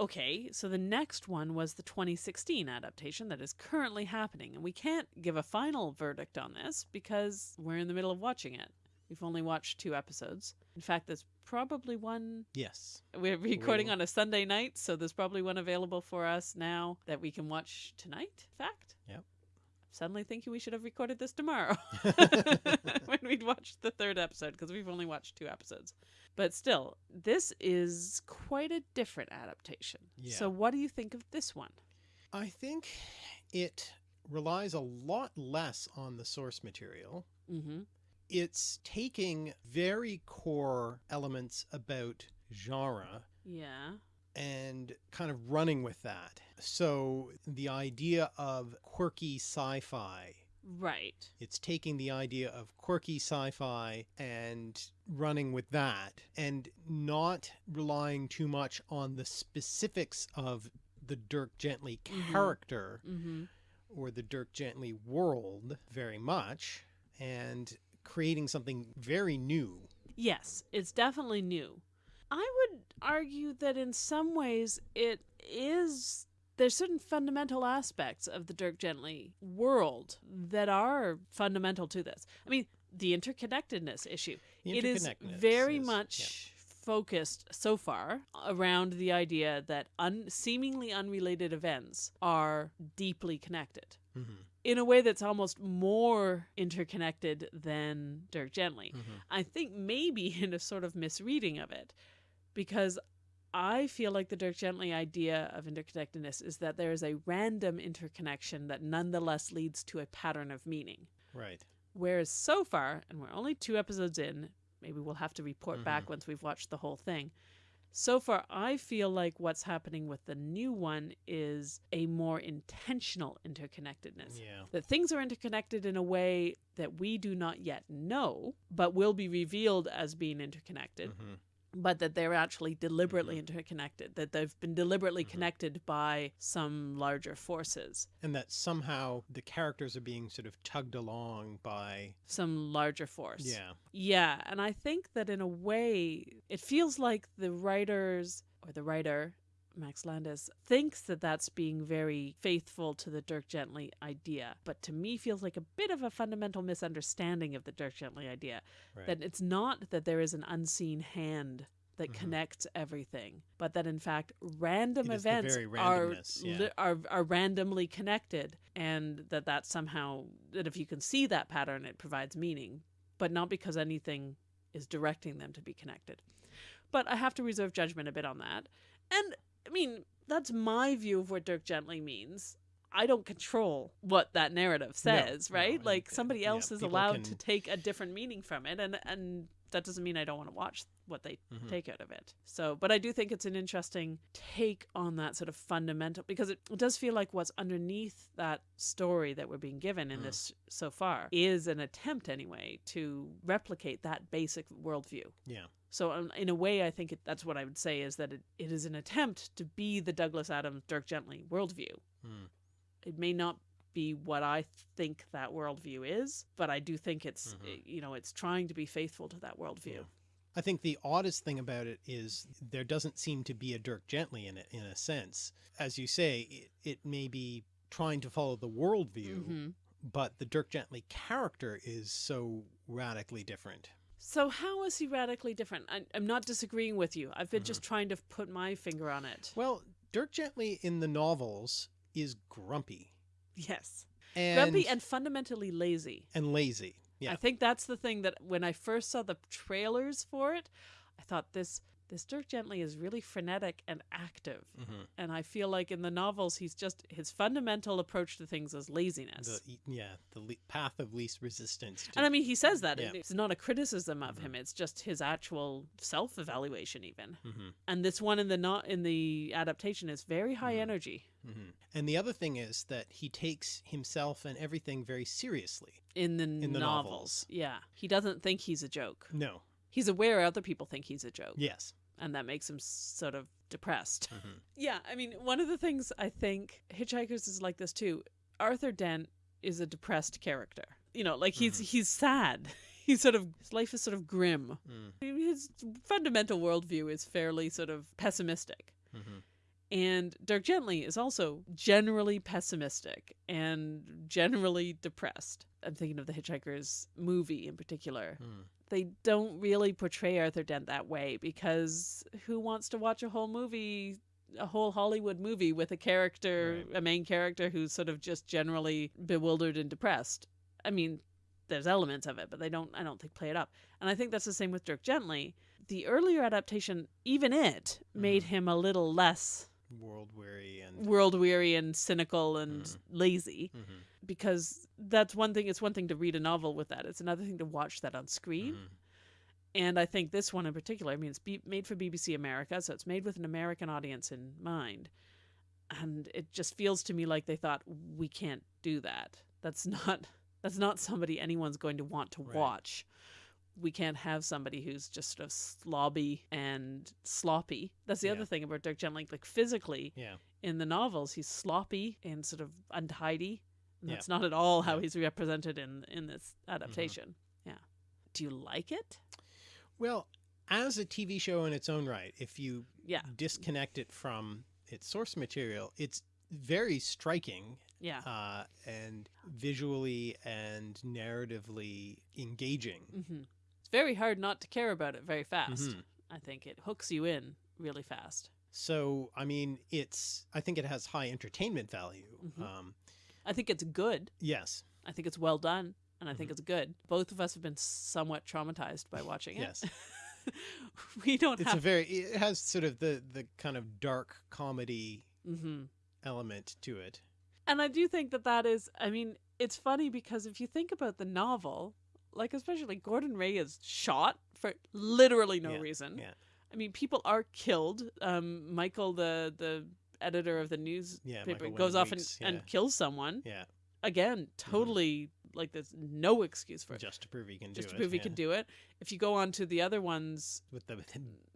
A: Okay, so the next one was the 2016 adaptation that is currently happening. And we can't give a final verdict on this because we're in the middle of watching it. We've only watched two episodes. In fact, there's probably one
B: Yes,
A: we're recording on a Sunday night, so there's probably one available for us now that we can watch tonight. In fact,
B: Yep.
A: Suddenly thinking we should have recorded this tomorrow when we'd watched the third episode because we've only watched two episodes. But still, this is quite a different adaptation.
B: Yeah.
A: So, what do you think of this one?
B: I think it relies a lot less on the source material.
A: Mm-hmm.
B: It's taking very core elements about genre
A: Yeah.
B: and kind of running with that. So the idea of quirky sci-fi,
A: Right.
B: it's taking the idea of quirky sci-fi and running with that and not relying too much on the specifics of the Dirk Gently
A: Mhm.
B: character
A: Mm-hmm.
B: or the Dirk Gently world very much and creating something very new.
A: Yes, it's definitely new. I would argue that in some ways it is. There's certain fundamental aspects of the Dirk Gently world that are fundamental to this. I mean, the interconnectedness issue.
B: The
A: It is very
B: is-
A: much focused so far around the idea that un- seemingly unrelated events are deeply connected
B: hmm
A: in a way that's almost more interconnected than Dirk Gently.
B: hmm
A: I think maybe in a sort of misreading of it, because I feel like the Dirk Gently idea of interconnectedness is that there is a random interconnection that nonetheless leads to a pattern of meaning.
B: Right.
A: Whereas so far, and we're only two episodes in, maybe we'll have to report back
B: Mhm.
A: once we've watched the whole thing. So far, I feel like what's happening with the new one is a more intentional interconnectedness.
B: Yeah.
A: that things are interconnected in a way that we do not yet know, but will be revealed as being interconnected,
B: hmm
A: but that they're actually deliberately interconnected, that they've been deliberately
B: Mhm.
A: connected by some larger forces,
B: And that somehow the characters are being sort of tugged along by.
A: some larger force.
B: Yeah.
A: Yeah, and I think that in a way, it feels like the writers or the writer, Max Landis, thinks that that's being very faithful to the Dirk Gently idea, but to me feels like a bit of a fundamental misunderstanding of the Dirk Gently idea.
B: Right.
A: That it's not that there is an unseen hand that
B: Mhm.
A: connects everything, but that in fact random
B: It is the
A: events are,
B: yeah.
A: are are randomly connected, and that that somehow that if you can see that pattern, it provides meaning, but not because anything is directing them to be connected. But I have to reserve judgment a bit on that, and I mean that's my view of what Dirk Gently means. I don't control what that narrative says,
B: no,
A: right?
B: and,
A: like somebody
B: yeah,
A: else is
B: people
A: allowed to take a different meaning from it, and and that doesn't mean I don't want to watch what they
B: Mhm.
A: take out of it. So, but I do think it's an interesting take on that sort of fundamental because it, it does feel like what's underneath that story that we're being given in
B: Mm.
A: this so far is an attempt, anyway, to replicate that basic worldview.
B: Yeah.
A: So, um, in a way, I think it, that's what I would say is that it, it is an attempt to be the Douglas Adams, Dirk Gently worldview.
B: Mm.
A: It may not be what I think that worldview is, but I do think it's,
B: Mhm.
A: you know, it's trying to be faithful to that worldview.
B: Yeah. I think the oddest thing about it is there doesn't seem to be a Dirk Gently in it, in a sense. As you say, it, it may be trying to follow the worldview,
A: Mhm.
B: but the Dirk Gently character is so radically different.
A: So how is he radically different? I, I'm not disagreeing with you. I've been
B: Mhm.
A: just trying to put my finger on it.
B: Well, Dirk Gently in the novels is grumpy
A: Yes,
B: and
A: grumpy and fundamentally lazy.
B: and lazy. Yeah.
A: I think that's the thing that when I first saw the trailers for it, I thought this this Dirk Gently is really frenetic and active.
B: Mhm.
A: And I feel like in the novels, he's just his fundamental approach to things is laziness.
B: The, yeah, the le- path of least resistance. To,
A: and I mean, he says that.
B: Yeah.
A: It's not a criticism of
B: Mhm.
A: him. It's just his actual self-evaluation, even.
B: Mhm,
A: And this one in the not in the adaptation is very high
B: Mhm.
A: energy.
B: mhm. And the other thing is that he takes himself and everything very seriously.
A: in the, in
B: the
A: novels.
B: novels.
A: Yeah. He doesn't think he's a joke.
B: No.
A: He's aware other people think he's a joke.
B: Yes.
A: And that makes him sort of depressed.
B: Mhm.
A: Yeah. I mean, one of the things I think Hitchhikers is like this too. Arthur Dent is a depressed character. You know, like he's he's sad. He's sort of his life is sort of grim.
B: Mm,
A: His fundamental worldview is fairly sort of pessimistic.
B: mhm.
A: And Dirk Gently is also generally pessimistic and generally depressed. I'm thinking of the Hitchhiker's movie in particular.
B: Mm.
A: They don't really portray Arthur Dent that way because who wants to watch a whole movie, a whole Hollywood movie with a character,
B: Right.
A: a main character who's sort of just generally bewildered and depressed? I mean, there's elements of it, but they don't, I don't think, play it up. And I think that's the same with Dirk Gently. The earlier adaptation, even it, made
B: Mhm.
A: him a little less
B: World weary and.
A: world weary and cynical and
B: Mm.
A: lazy
B: Mhm,
A: because that's one thing it's one thing to read a novel with that it's another thing to watch that on screen
B: mhm.
A: and i think this one in particular i mean it's be- made for bbc america so it's made with an american audience in mind and it just feels to me like they thought we can't do that that's not that's not somebody anyone's going to want to
B: Right.
A: watch we can't have somebody who's just sort of slobby and sloppy. That's the
B: Yeah.
A: other thing about Dirk Gently. Like physically,
B: Yeah.
A: in the novels, he's sloppy and sort of untidy.
B: Yeah.
A: that's not at all how he's represented in in this adaptation. Yeah. Do you like it?
B: Well, as a TV show in its own right, if you
A: Yeah.
B: disconnect it from its source material, it's very striking
A: Yeah.
B: uh, and visually and narratively engaging.
A: hmm It's very hard not to care about it very fast.
B: Mhm.
A: I think it hooks you in really fast.
B: So, I mean, it's, I think it has high entertainment value.
A: Mhm.
B: Um,
A: I think it's good.
B: yes.
A: I think it's well done, and I think
B: Mhm.
A: it's good. Both of us have been somewhat traumatized by watching it.
B: Yes.
A: we don't have
B: It's a very, it has sort of the, the kind of dark comedy mm
A: -hmm.
B: element to it.
A: And I do think that that is. I mean, it's funny because if you think about the novel, like especially Gordon Way is shot for literally no
B: Yeah,
A: reason.
B: yeah.
A: I mean, people are killed. Um, Michael, the the editor of the newspaper,
B: Michael
A: goes off and,
B: Weakes,
A: and
B: yeah.
A: kills someone.
B: Yeah.
A: Again, totally like there's no excuse for it.
B: Just to prove he can
A: Just
B: do it.
A: Just to
B: it.
A: prove he
B: yeah.
A: can do it. If you go on to the other ones,
B: With the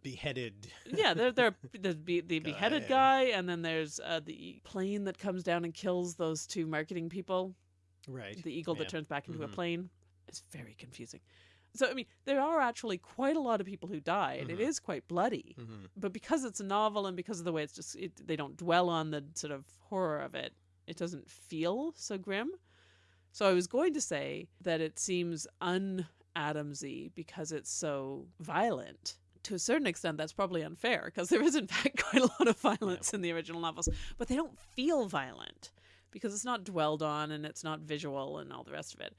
B: beheaded.
A: yeah, there there the be, the
B: Guy,
A: beheaded guy, and then there's uh, the plane that comes down and kills those two marketing people.
B: Right.
A: The eagle
B: yeah.
A: that turns back into a
B: Mhm.
A: plane. It's very confusing. So I mean, there are actually quite a lot of people who died. It
B: Mhm.
A: is quite bloody,
B: hmm
A: but because it's a novel and because of the way it's just it, they don't dwell on the sort of horror of it, it doesn't feel so grim. So I was going to say that it seems un Adamsy because it's so violent. To a certain extent, that's probably unfair because there is, in fact, quite a lot of violence in the original novels, but they don't feel violent because it's not dwelled on and it's not visual and all the rest of it.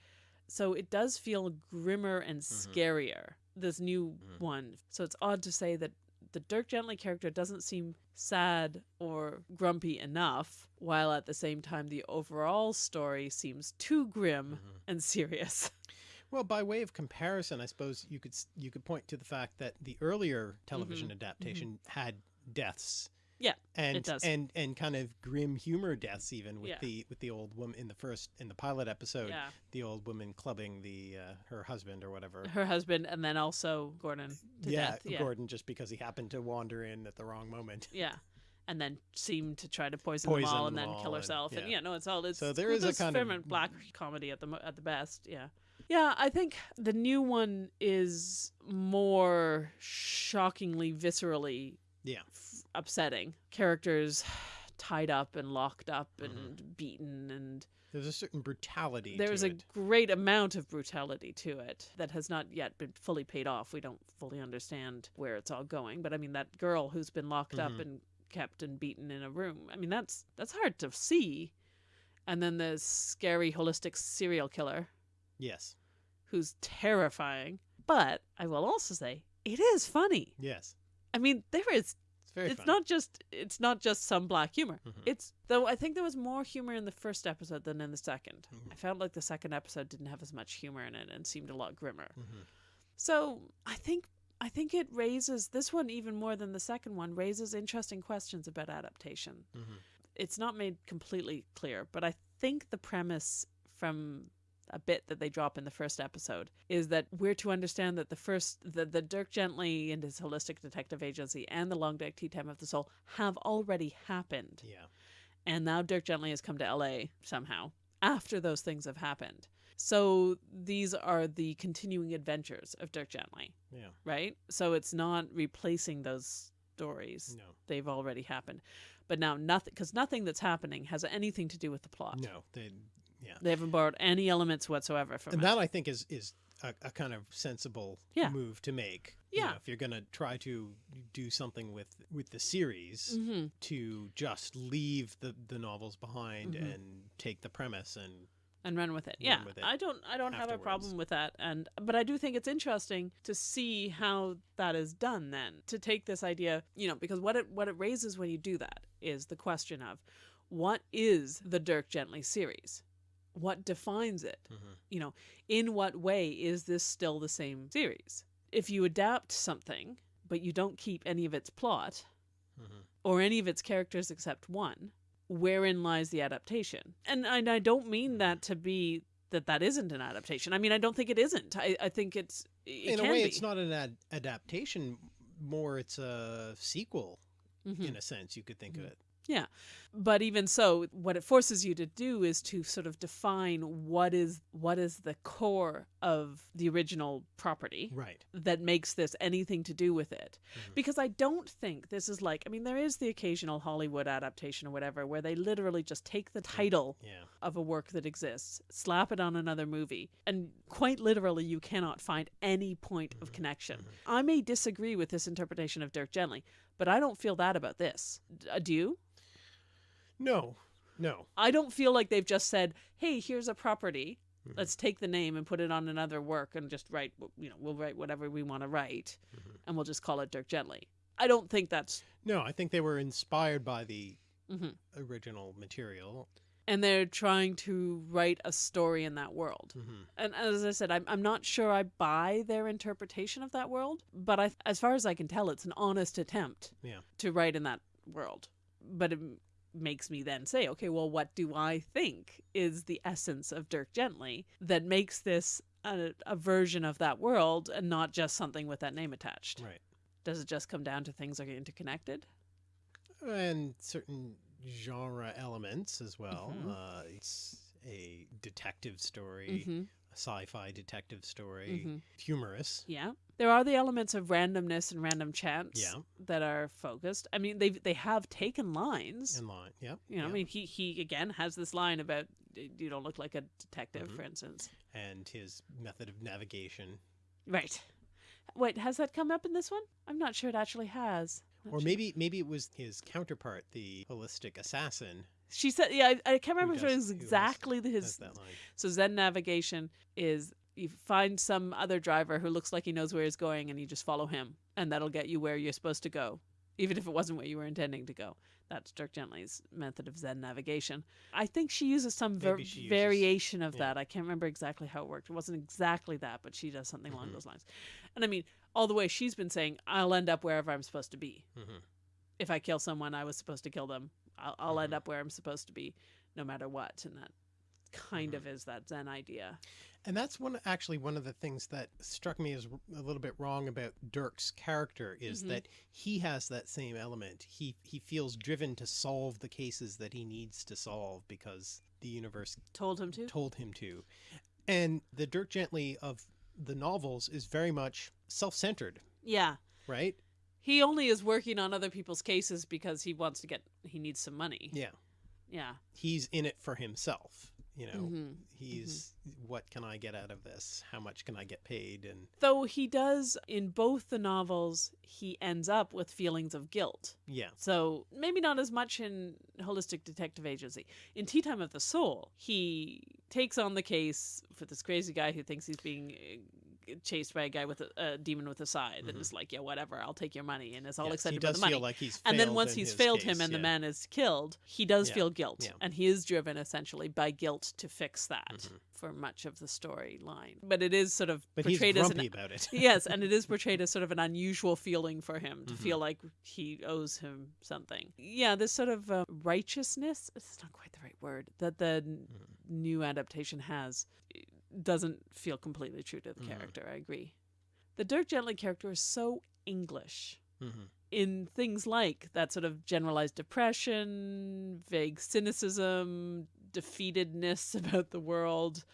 A: So it does feel grimmer and scarier, this new
B: Mhm.
A: one. So it's odd to say that the Dirk Gently character doesn't seem sad or grumpy enough, while at the same time the overall story seems too grim
B: Mhm.
A: and serious.
B: Well, by way of comparison, I suppose you could you could point to the fact that the earlier television adaptation had deaths.
A: Yeah,
B: and
A: does.
B: and and kind of grim humor deaths even with
A: Yeah.
B: the with the old woman in the first in the pilot episode,
A: yeah.
B: the old woman clubbing the uh, her husband or whatever.
A: Her husband and then also Gordon to
B: yeah,
A: death. Yeah.
B: Gordon just because he happened to wander in at the wrong moment.
A: Yeah. And then seem to try to poison,
B: Poison
A: them all and
B: them
A: then
B: all
A: kill herself. And,
B: yeah.
A: yeah, no, it's all it's
B: So there
A: well,
B: a kind of-
A: black comedy at the at the best. Yeah. Yeah, I think the new one is more shockingly viscerally
B: Yeah.
A: Upsetting. Characters tied up and locked up and beaten and
B: There's a certain brutality.
A: there's a
B: it.
A: great amount of brutality to it that has not yet been fully paid off. We don't fully understand where it's all going, but I mean that girl who's been locked up
B: Mhm.
A: and kept and beaten in a room. I mean that's that's hard to see. And then the scary holistic serial killer
B: yes,
A: who's terrifying. But I will also say it is funny.
B: yes,
A: I mean there is
B: it's very.
A: it's
B: funny.
A: not just it's not just some black humor.
B: Mhm.
A: It's though I think there was more humor in the first episode than in the 2nd
B: Mhm.
A: I felt like the second episode didn't have as much humor in it and seemed a lot grimmer.
B: Mhm.
A: So I think I think it raises this one even more than the second one raises interesting questions about adaptation.
B: Mhm.
A: It's not made completely clear, but I think the premise from a bit that they drop in the first episode is that we're to understand that the first the, the Dirk Gently and his holistic detective agency and the Long Dark Tea Time of the Soul have already happened.
B: Yeah.
A: And now Dirk Gently has come to LA somehow after those things have happened. So these are the continuing adventures of Dirk Gently,
B: Yeah.
A: right? So it's not replacing those stories.
B: No.
A: They've already happened. But now nothing cuz nothing that's happening has anything to do with the plot.
B: No. They. Yeah.
A: They haven't borrowed any elements whatsoever from
B: and
A: it.
B: that I think is is a, a kind of sensible
A: Yeah.
B: move to make. You
A: Yeah.
B: know, if you're going to try to do something with with the series,
A: Mhm.
B: to just leave the the novels behind
A: Mhm.
B: and take the premise and
A: and run with it. Yeah,
B: with it
A: I don't I don't have a
B: afterwards.
A: problem with that and but I do think it's interesting to see how that is done then. To take this idea, you know, because what it what it raises when you do that is the question of what is the Dirk Gently series? What defines it? You know, in what way is this still the same series? If you adapt something but you don't keep any of its plot,
B: Mhm.
A: or any of its characters except one, wherein lies the adaptation? And, and I don't mean that to be that that isn't an adaptation. I mean, I don't think it isn't. I, I think it's it
B: in a way
A: be.
B: it's not an ad- adaptation more it's a sequel
A: Mhm.
B: in a sense you could think of
A: Mhm.
B: it
A: Yeah. But even so, what it forces you to do is to sort of define what is what is the core of the original property
B: Right.
A: that makes this anything to do with it.
B: Mhm.
A: Because I don't think this is like I mean there is the occasional Hollywood adaptation or whatever where they literally just take the title
B: Yeah.
A: of a work that exists, slap it on another movie, and quite literally you cannot find any point of connection. I may disagree with this interpretation of Dirk Gently, but I don't feel that about this. Uh, do you?
B: No. No.
A: I don't feel like they've just said, "Hey, here's a property.
B: Mhm.
A: Let's take the name and put it on another work and just write, you know, we'll write whatever we want to write
B: Mhm.
A: and we'll just call it Dirk Gently." I don't think that's
B: No, I think they were inspired by the
A: Mhm.
B: original material.
A: and they're trying to write a story in that world.
B: hmm
A: And as I said, I'm, I'm not sure I buy their interpretation of that world, but I, as far as I can tell, it's an honest attempt
B: Yeah.
A: to write in that world. But it makes me then say, okay, well, what do I think is the essence of Dirk Gently that makes this a, a version of that world and not just something with that name attached?
B: Right.
A: Does it just come down to things are interconnected?
B: And certain genre elements as well.
A: Mhm.
B: Uh, it's a detective story,
A: hmm
B: a sci-fi detective story,
A: hmm
B: humorous.
A: Yeah. There are the elements of randomness and random chance
B: Yeah.
A: that are focused. I mean, they they have taken lines.
B: In line. yeah.
A: You know, I mean, he he again has this line about you don't look like a detective,
B: Mhm.
A: for instance.
B: and his method of navigation.
A: Right. Wait, has that come up in this one? I'm not sure it actually has. Not
B: Or
A: sure.
B: maybe maybe it was his counterpart, the holistic assassin,
A: she said, yeah, I, I can't remember if it was exactly
B: has
A: his.
B: that line.
A: So Zen navigation is you find some other driver who looks like he knows where he's going, and you just follow him, and that'll get you where you're supposed to go, even if it wasn't where you were intending to go. That's Dirk Gently's method of Zen navigation. I think she uses some ver-
B: she uses-
A: variation of
B: yeah.
A: that. I can't remember exactly how it worked. It wasn't exactly that, but she does something along
B: Mhm.
A: those lines. And I mean, all the way she's been saying, "I'll end up wherever I'm supposed to be.
B: Mhm.
A: If I kill someone, I was supposed to kill them. I'll, I'll end
B: Mhm.
A: up where I'm supposed to be, no matter what." And that kind
B: Mhm.
A: of is that Zen idea.
B: And that's one actually one of the things that struck me as a little bit wrong about Dirk's character is
A: Mhm.
B: that he has that same element. He he feels driven to solve the cases that he needs to solve because the universe
A: Told him to.
B: told him to. And the Dirk Gently of the novels is very much self-centered,
A: Yeah.
B: right?
A: He only is working on other people's cases because he wants to get he needs some money.
B: Yeah.
A: Yeah.
B: He's in it for himself, you know.
A: Mhm.
B: He's what can I get out of this? How much can I get paid? And
A: Though he does in both the novels, he ends up with feelings of guilt.
B: yeah.
A: So maybe not as much in Holistic Detective Agency. In Tea Time of the Soul, he takes on the case for this crazy guy who thinks he's being chased by a guy with a, a demon with a scythe, and
B: Mhm.
A: is like, "Yeah, whatever, I'll take your money," and is all
B: Yes,
A: excited about the money.
B: like he's
A: and then once he's failed
B: case,
A: him and the man is killed, he does
B: Yeah,
A: feel guilt,
B: yeah.
A: and he is driven essentially by guilt to fix that
B: Mhm.
A: for much of the storyline. But it is sort of
B: But he's
A: portrayed as an
B: about it.
A: yes, and it is portrayed as sort of an unusual feeling for him to
B: Mhm.
A: feel like he owes him something. Yeah, this sort of uh, righteousness, it's not quite the right word, that the
B: Mhm.
A: new adaptation has doesn't feel completely true to the
B: Mhm.
A: character. I agree. The Dirk Gently character is so English
B: Mhm.
A: in things like that sort of generalized depression, vague cynicism, defeatedness about the world,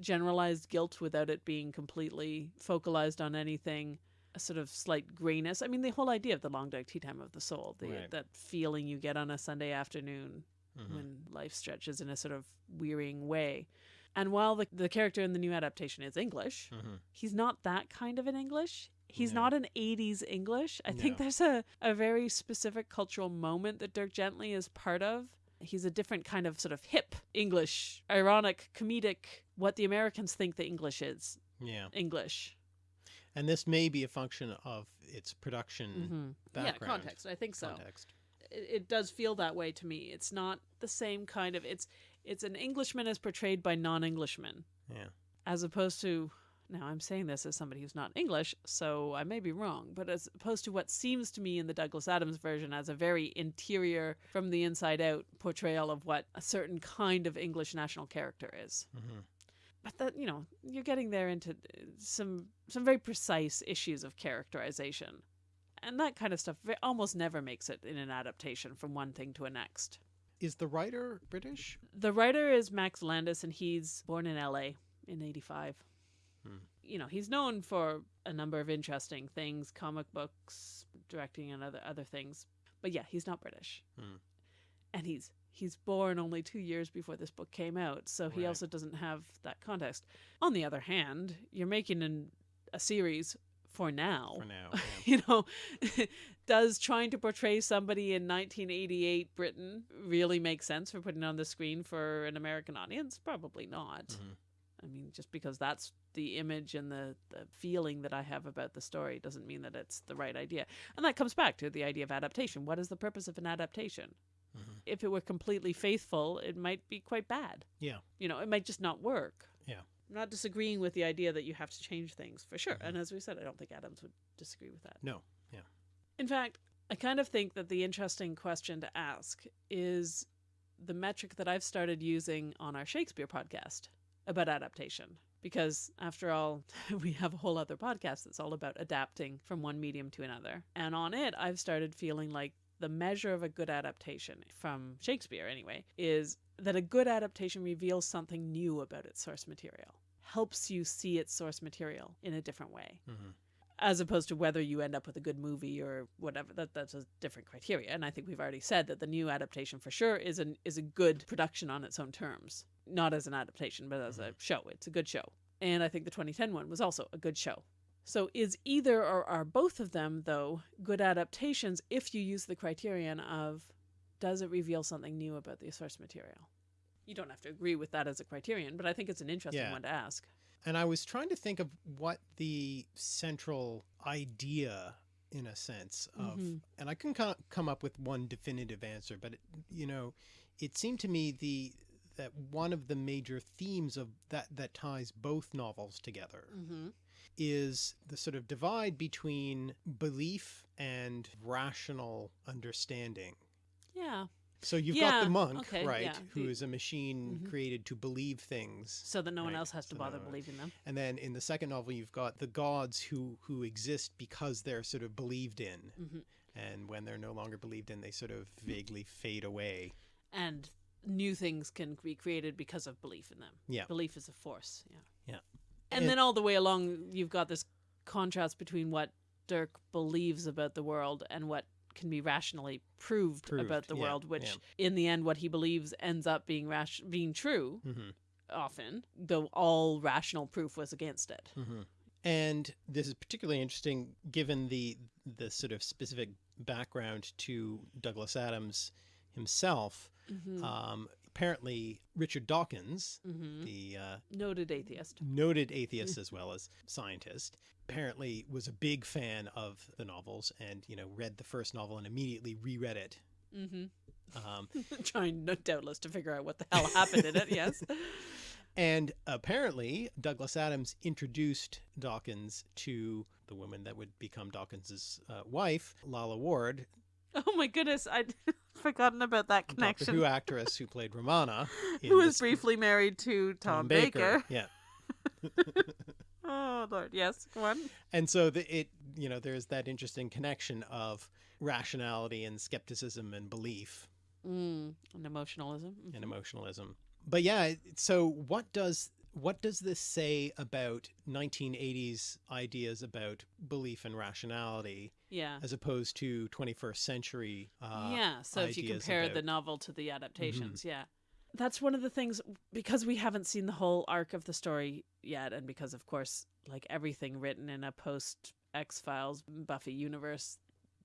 A: generalized guilt without it being completely focalized on anything, a sort of slight grayness. I mean, the whole idea of the long dark tea time of the soul, the,
B: Right.
A: that feeling you get on a Sunday afternoon
B: Mhm.
A: when life stretches in a sort of wearying way. And while the, the character in the new adaptation is English,
B: Mhm.
A: he's not that kind of an English. He's
B: No.
A: not an 80s English. I think there's a, a very specific cultural moment that Dirk Gently is part of. He's a different kind of sort of hip English, ironic, comedic, what the Americans think the English is
B: Yeah.
A: English.
B: And this may be a function of its production
A: Mm-hmm. Yeah,
B: background.
A: context. I think so.
B: context.
A: It, it does feel that way to me. It's not the same kind of. It's it's an Englishman as portrayed by non-Englishmen.
B: Yeah.
A: as opposed to now I'm saying this as somebody who's not English, so I may be wrong, but as opposed to what seems to me in the Douglas Adams version as a very interior, from the inside out portrayal of what a certain kind of English national character is.
B: hmm
A: But that you know, you're getting there into uh, some some very precise issues of characterization. and that kind of stuff almost never makes it in an adaptation from one thing to a next.
B: Is the writer British?
A: The writer is Max Landis, and he's born in LA in 85.
B: Hmm.
A: You know, he's known for a number of interesting things comic books, directing, and other, other things. But yeah, he's not British.
B: Hmm.
A: And he's he's born only two years before this book came out, so he
B: Right.
A: also doesn't have that context. On the other hand, you're making an, a series for now
B: For now, yeah.
A: you know, does trying to portray somebody in 1988 Britain really make sense for putting on the screen for an American audience? Probably not.
B: Mhm.
A: I mean, just because that's the image and the, the feeling that I have about the story doesn't mean that it's the right idea. And that comes back to the idea of adaptation. What is the purpose of an adaptation?
B: Mhm.
A: If it were completely faithful, it might be quite bad.
B: Yeah.
A: You know, it might just not work.
B: Yeah.
A: I'm not disagreeing with the idea that you have to change things for sure.
B: Mhm.
A: And as we said, I don't think Adams would disagree with that.
B: No. Yeah.
A: In fact, I kind of think that the interesting question to ask is the metric that I've started using on our Shakespeare podcast about adaptation. Because after all, we have a whole other podcast that's all about adapting from one medium to another. And on it, I've started feeling like the measure of a good adaptation, from Shakespeare anyway, is that a good adaptation reveals something new about its source material, helps you see its source material in a different way
B: hmm
A: as opposed to whether you end up with a good movie or whatever that that's a different criteria. And i think we've already said that the new adaptation for sure is an is a good production on its own terms not as an adaptation but as a mm-hmm. show. It's a good show. And i think the 2010 one was also a good show. So is either or are both of them though good adaptations if you use the criterion of does it reveal something new about the source material? You don't have to agree with that as a criterion but i think it's an interesting
B: Yeah.
A: one to ask
B: And I was trying to think of what the central idea, in a sense, of,
A: Mhm.
B: and I couldn't come up with one definitive answer, but it, you know, it seemed to me the that one of the major themes of that that ties both novels together
A: mm-hmm.
B: is the sort of divide between belief and rational understanding.
A: yeah
B: So you've
A: Yeah,
B: got the monk,
A: okay,
B: right,
A: yeah.
B: who is a machine
A: Mhm.
B: created to believe things.
A: so that no one
B: Right,
A: else has to
B: so
A: bother
B: no-
A: believing them.
B: And then in the second novel, you've got the gods who who exist because they're sort of believed in,
A: hmm
B: and when they're no longer believed in, they sort of vaguely fade away.
A: And new things can be created because of belief in them.
B: Yeah.
A: Belief is a force. Yeah.
B: Yeah.
A: And,
B: And-
A: then all the way along, you've got this contrast between what Dirk believes about the world and what can be rationally proved,
B: Proved,
A: about the
B: yeah,
A: world, which
B: yeah.
A: in the end, what he believes ends up being rash- being true
B: hmm
A: often, though all rational proof was against it.
B: hmm And this is particularly interesting given the the sort of specific background to Douglas Adams himself.
A: hmm
B: Um, apparently, Richard Dawkins,
A: hmm
B: the uh,
A: Noted atheist.
B: noted atheist as well as scientist, apparently was a big fan of the novels and you know read the first novel and immediately reread it.
A: Mm -hmm.
B: Um,
A: Trying, no doubtless, to figure out what the hell happened in it. Yes.
B: and apparently, Douglas Adams introduced Dawkins to the woman that would become Dawkins's uh, wife, Lalla Ward,
A: Oh my goodness, I'd forgotten about that
B: Doctor
A: connection.
B: Who actress who played Romana,
A: Who was briefly married to Tom, Baker.
B: Yeah,
A: Oh Lord, yes, go on.
B: and so the, it you know there's that interesting connection of rationality and skepticism and belief
A: Mm, and emotionalism. Mhm.
B: and emotionalism. But yeah, so what does what does this say about 1980s ideas about belief and rationality
A: Yeah.
B: as opposed to 21st century? Uh,
A: yeah. So if you compare the
B: about- Mm-hmm.
A: novel to the adaptations, yeah. That's one of the things because we haven't seen the whole arc of the story yet, and because of course, like everything written in a post X Files Buffy universe,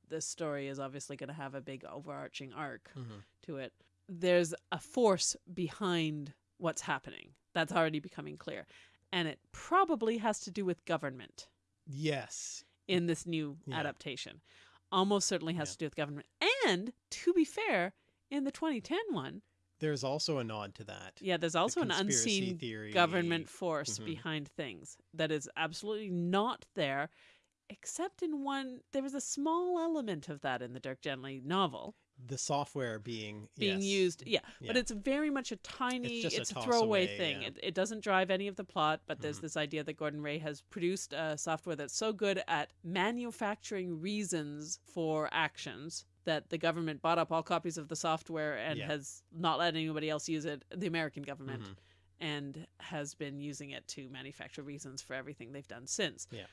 A: this story is obviously going to have a big overarching arc.
B: Mhm.
A: to it, there's a force behind what's happening. That's already becoming clear. And it probably has to do with government
B: Yes.
A: in this new
B: Yeah.
A: adaptation. Almost certainly has
B: Yeah.
A: to do with government. And to be fair, in the 2010 one,
B: There's also a nod to that.
A: yeah, there's
B: The
A: also an unseen
B: theory.
A: government force
B: Mhm.
A: behind things that is absolutely not there, except in one. There was a small element of that in the Dirk Gently novel.
B: the software being
A: being
B: yes.
A: used. Yeah, but it's very much a tiny,
B: just
A: it's,
B: a
A: a, throwaway
B: away,
A: thing.
B: yeah.
A: It, it doesn't drive any of the plot, but there's
B: Mhm.
A: this idea that Gordon Way has produced a software that's so good at manufacturing reasons for actions that the government bought up all copies of the software and
B: Yeah.
A: has not let anybody else use it, the American government,
B: Mhm.
A: and has been using it to manufacture reasons for everything they've done since.
B: Yeah.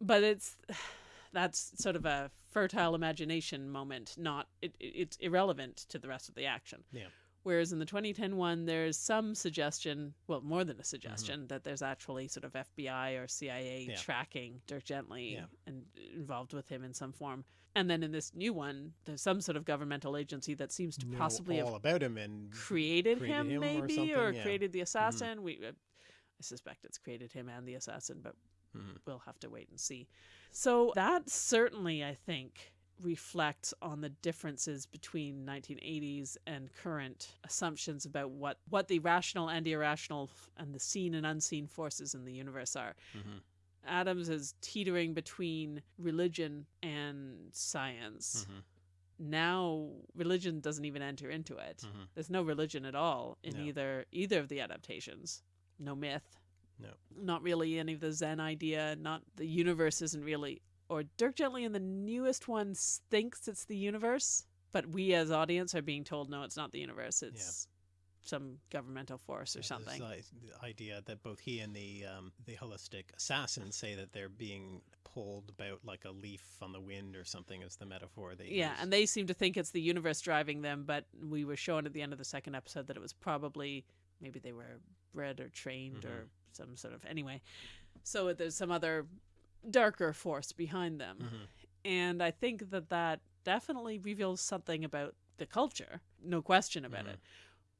A: But it's that's sort of a fertile imagination moment, not it, it- it's irrelevant to the rest of the action.
B: Yeah.
A: Whereas in the 2010 one, there's some suggestion, well, more than a
B: Mm-hmm.
A: suggestion, that there's actually sort of FBI or CIA
B: Yeah.
A: tracking Dirk Gently
B: Yeah.
A: and involved with him in some form. And then in this new one, there's some sort of governmental agency that seems to
B: Know
A: possibly
B: all
A: have
B: about him and
A: created,
B: created
A: him,
B: him
A: maybe,
B: something,
A: or
B: yeah.
A: created the assassin. We, uh, I suspect it's created him and the assassin, but
B: Mhm.
A: we'll have to wait and see. So that certainly, I think, reflects on the differences between 1980s and current assumptions about what what the rational and irrational and the seen and unseen forces in the universe are.
B: Mhm.
A: Adams is teetering between religion and science.
B: Mhm.
A: Now religion doesn't even enter into it.
B: Mhm.
A: There's no religion at all in
B: No.
A: either either of the adaptations. No myth.
B: No.
A: Not really any of the Zen idea. Not the universe isn't really. Or Dirk Gently in the newest one thinks it's the universe, but we as audience are being told no, it's not the universe. It's some governmental force or
B: Yeah,
A: something.
B: The idea that both he and the um, the holistic assassin say that they're being pulled about like a leaf on the wind or something is the metaphor they
A: Yeah,
B: use.
A: and they seem to think it's the universe driving them, but we were shown at the end of the second episode that it was probably maybe they were bred or trained or some sort of anyway. So there's some other darker force behind them.
B: Mhm.
A: And I think that that definitely reveals something about the culture, no question about
B: Mhm.
A: it.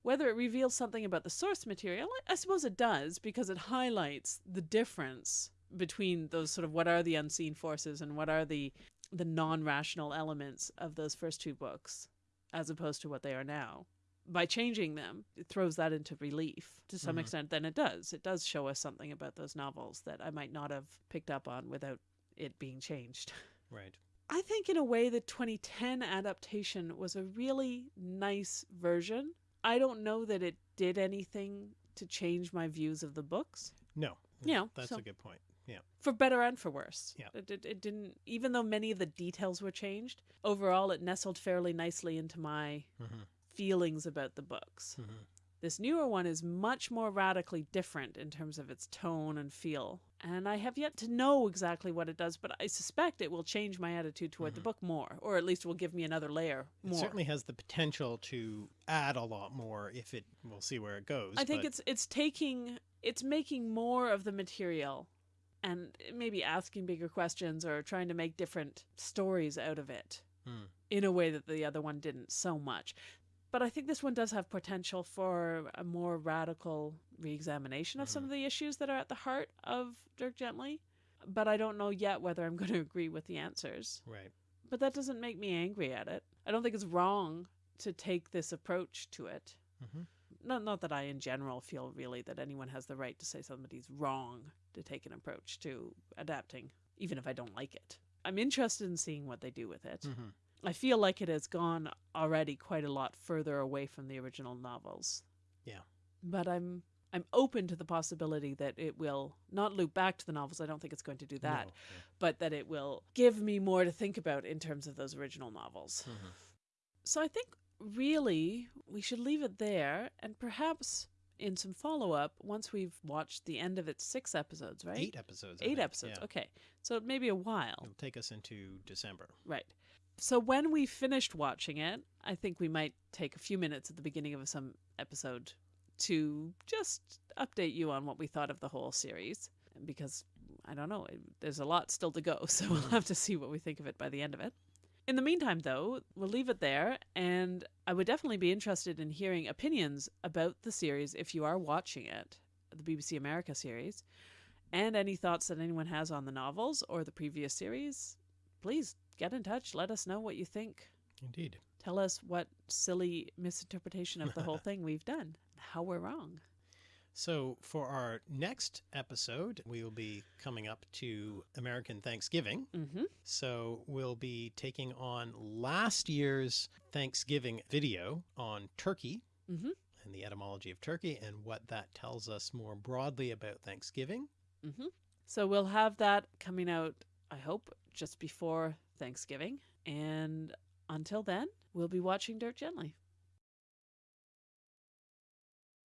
A: Whether it reveals something about the source material, I- I suppose it does because it highlights the difference between those sort of what are the unseen forces and what are the the non-rational elements of those first two books as opposed to what they are now. By changing them, it throws that into relief to some
B: Mhm.
A: extent. Then it does. It does show us something about those novels that I might not have picked up on without it being changed.
B: Right.
A: I think, in a way, the 2010 adaptation was a really nice version. I don't know that it did anything to change my views of the books,
B: No.
A: You know,
B: that's
A: so-
B: a good point. Yeah.
A: for better and for worse.
B: Yeah.
A: It, it, it didn't, even though many of the details were changed, overall it nestled fairly nicely into my
B: hmm
A: feelings about the books.
B: hmm
A: This newer one is much more radically different in terms of its tone and feel. And I have yet to know exactly what it does, but I suspect it will change my attitude toward the
B: Mhm.
A: book more, or at least will give me another layer
B: It certainly has the potential to add a lot more if it. We'll see where it goes.
A: I think it's it's taking it's making more of the material and maybe asking bigger questions or trying to make different stories out of it
B: Hmm.
A: in a way that the other one didn't so much. But I think this one does have potential for a more radical re-examination of some
B: Mhm.
A: of the issues that are at the heart of Dirk Gently. But I don't know yet whether I'm going to agree with the answers.
B: right.
A: But that doesn't make me angry at it. I don't think it's wrong to take this approach to it
B: hmm
A: not not that I in general feel really that anyone has the right to say somebody's wrong to take an approach to adapting, even if I don't like it. I'm interested in seeing what they do with it.
B: hmm
A: I feel like it has gone already quite a lot further away from the original novels.
B: Yeah.
A: But I'm I'm open to the possibility that it will not loop back to the novels. I don't think it's going to do that,
B: No,
A: but that it will give me more to think about in terms of those original novels.
B: yeah. Mhm.
A: So I think really we should leave it there and perhaps in some follow up once we've watched the end of its six episodes, right?
B: Eight episodes.
A: Eight episodes.
B: yeah.
A: Okay. So it may be a while.
B: It'll take us into December.
A: Right. So when we finished watching it, I think we might take a few minutes at the beginning of some episode to just update you on what we thought of the whole series because I don't know, there's a lot still to go, so we'll mm-hmm. have to see what we think of it by the end of it. In the meantime, though, we'll leave it there, and I would definitely be interested in hearing opinions about the series if you are watching it, the BBC America series, and any thoughts that anyone has on the novels or the previous series. Please get in touch. Let us know what you think.
B: Indeed.
A: Tell us what silly misinterpretation of the whole thing we've done, how we're wrong.
B: So, for our next episode, we will be coming up to American Thanksgiving.
A: Mm-hmm.
B: So, we'll be taking on last year's Thanksgiving video on turkey
A: Mm-hmm.
B: and the etymology of turkey and what that tells us more broadly about Thanksgiving.
A: Mm-hmm. So we'll have that coming out, I hope, just before Thanksgiving. And until then, we'll be watching Dirk Gently.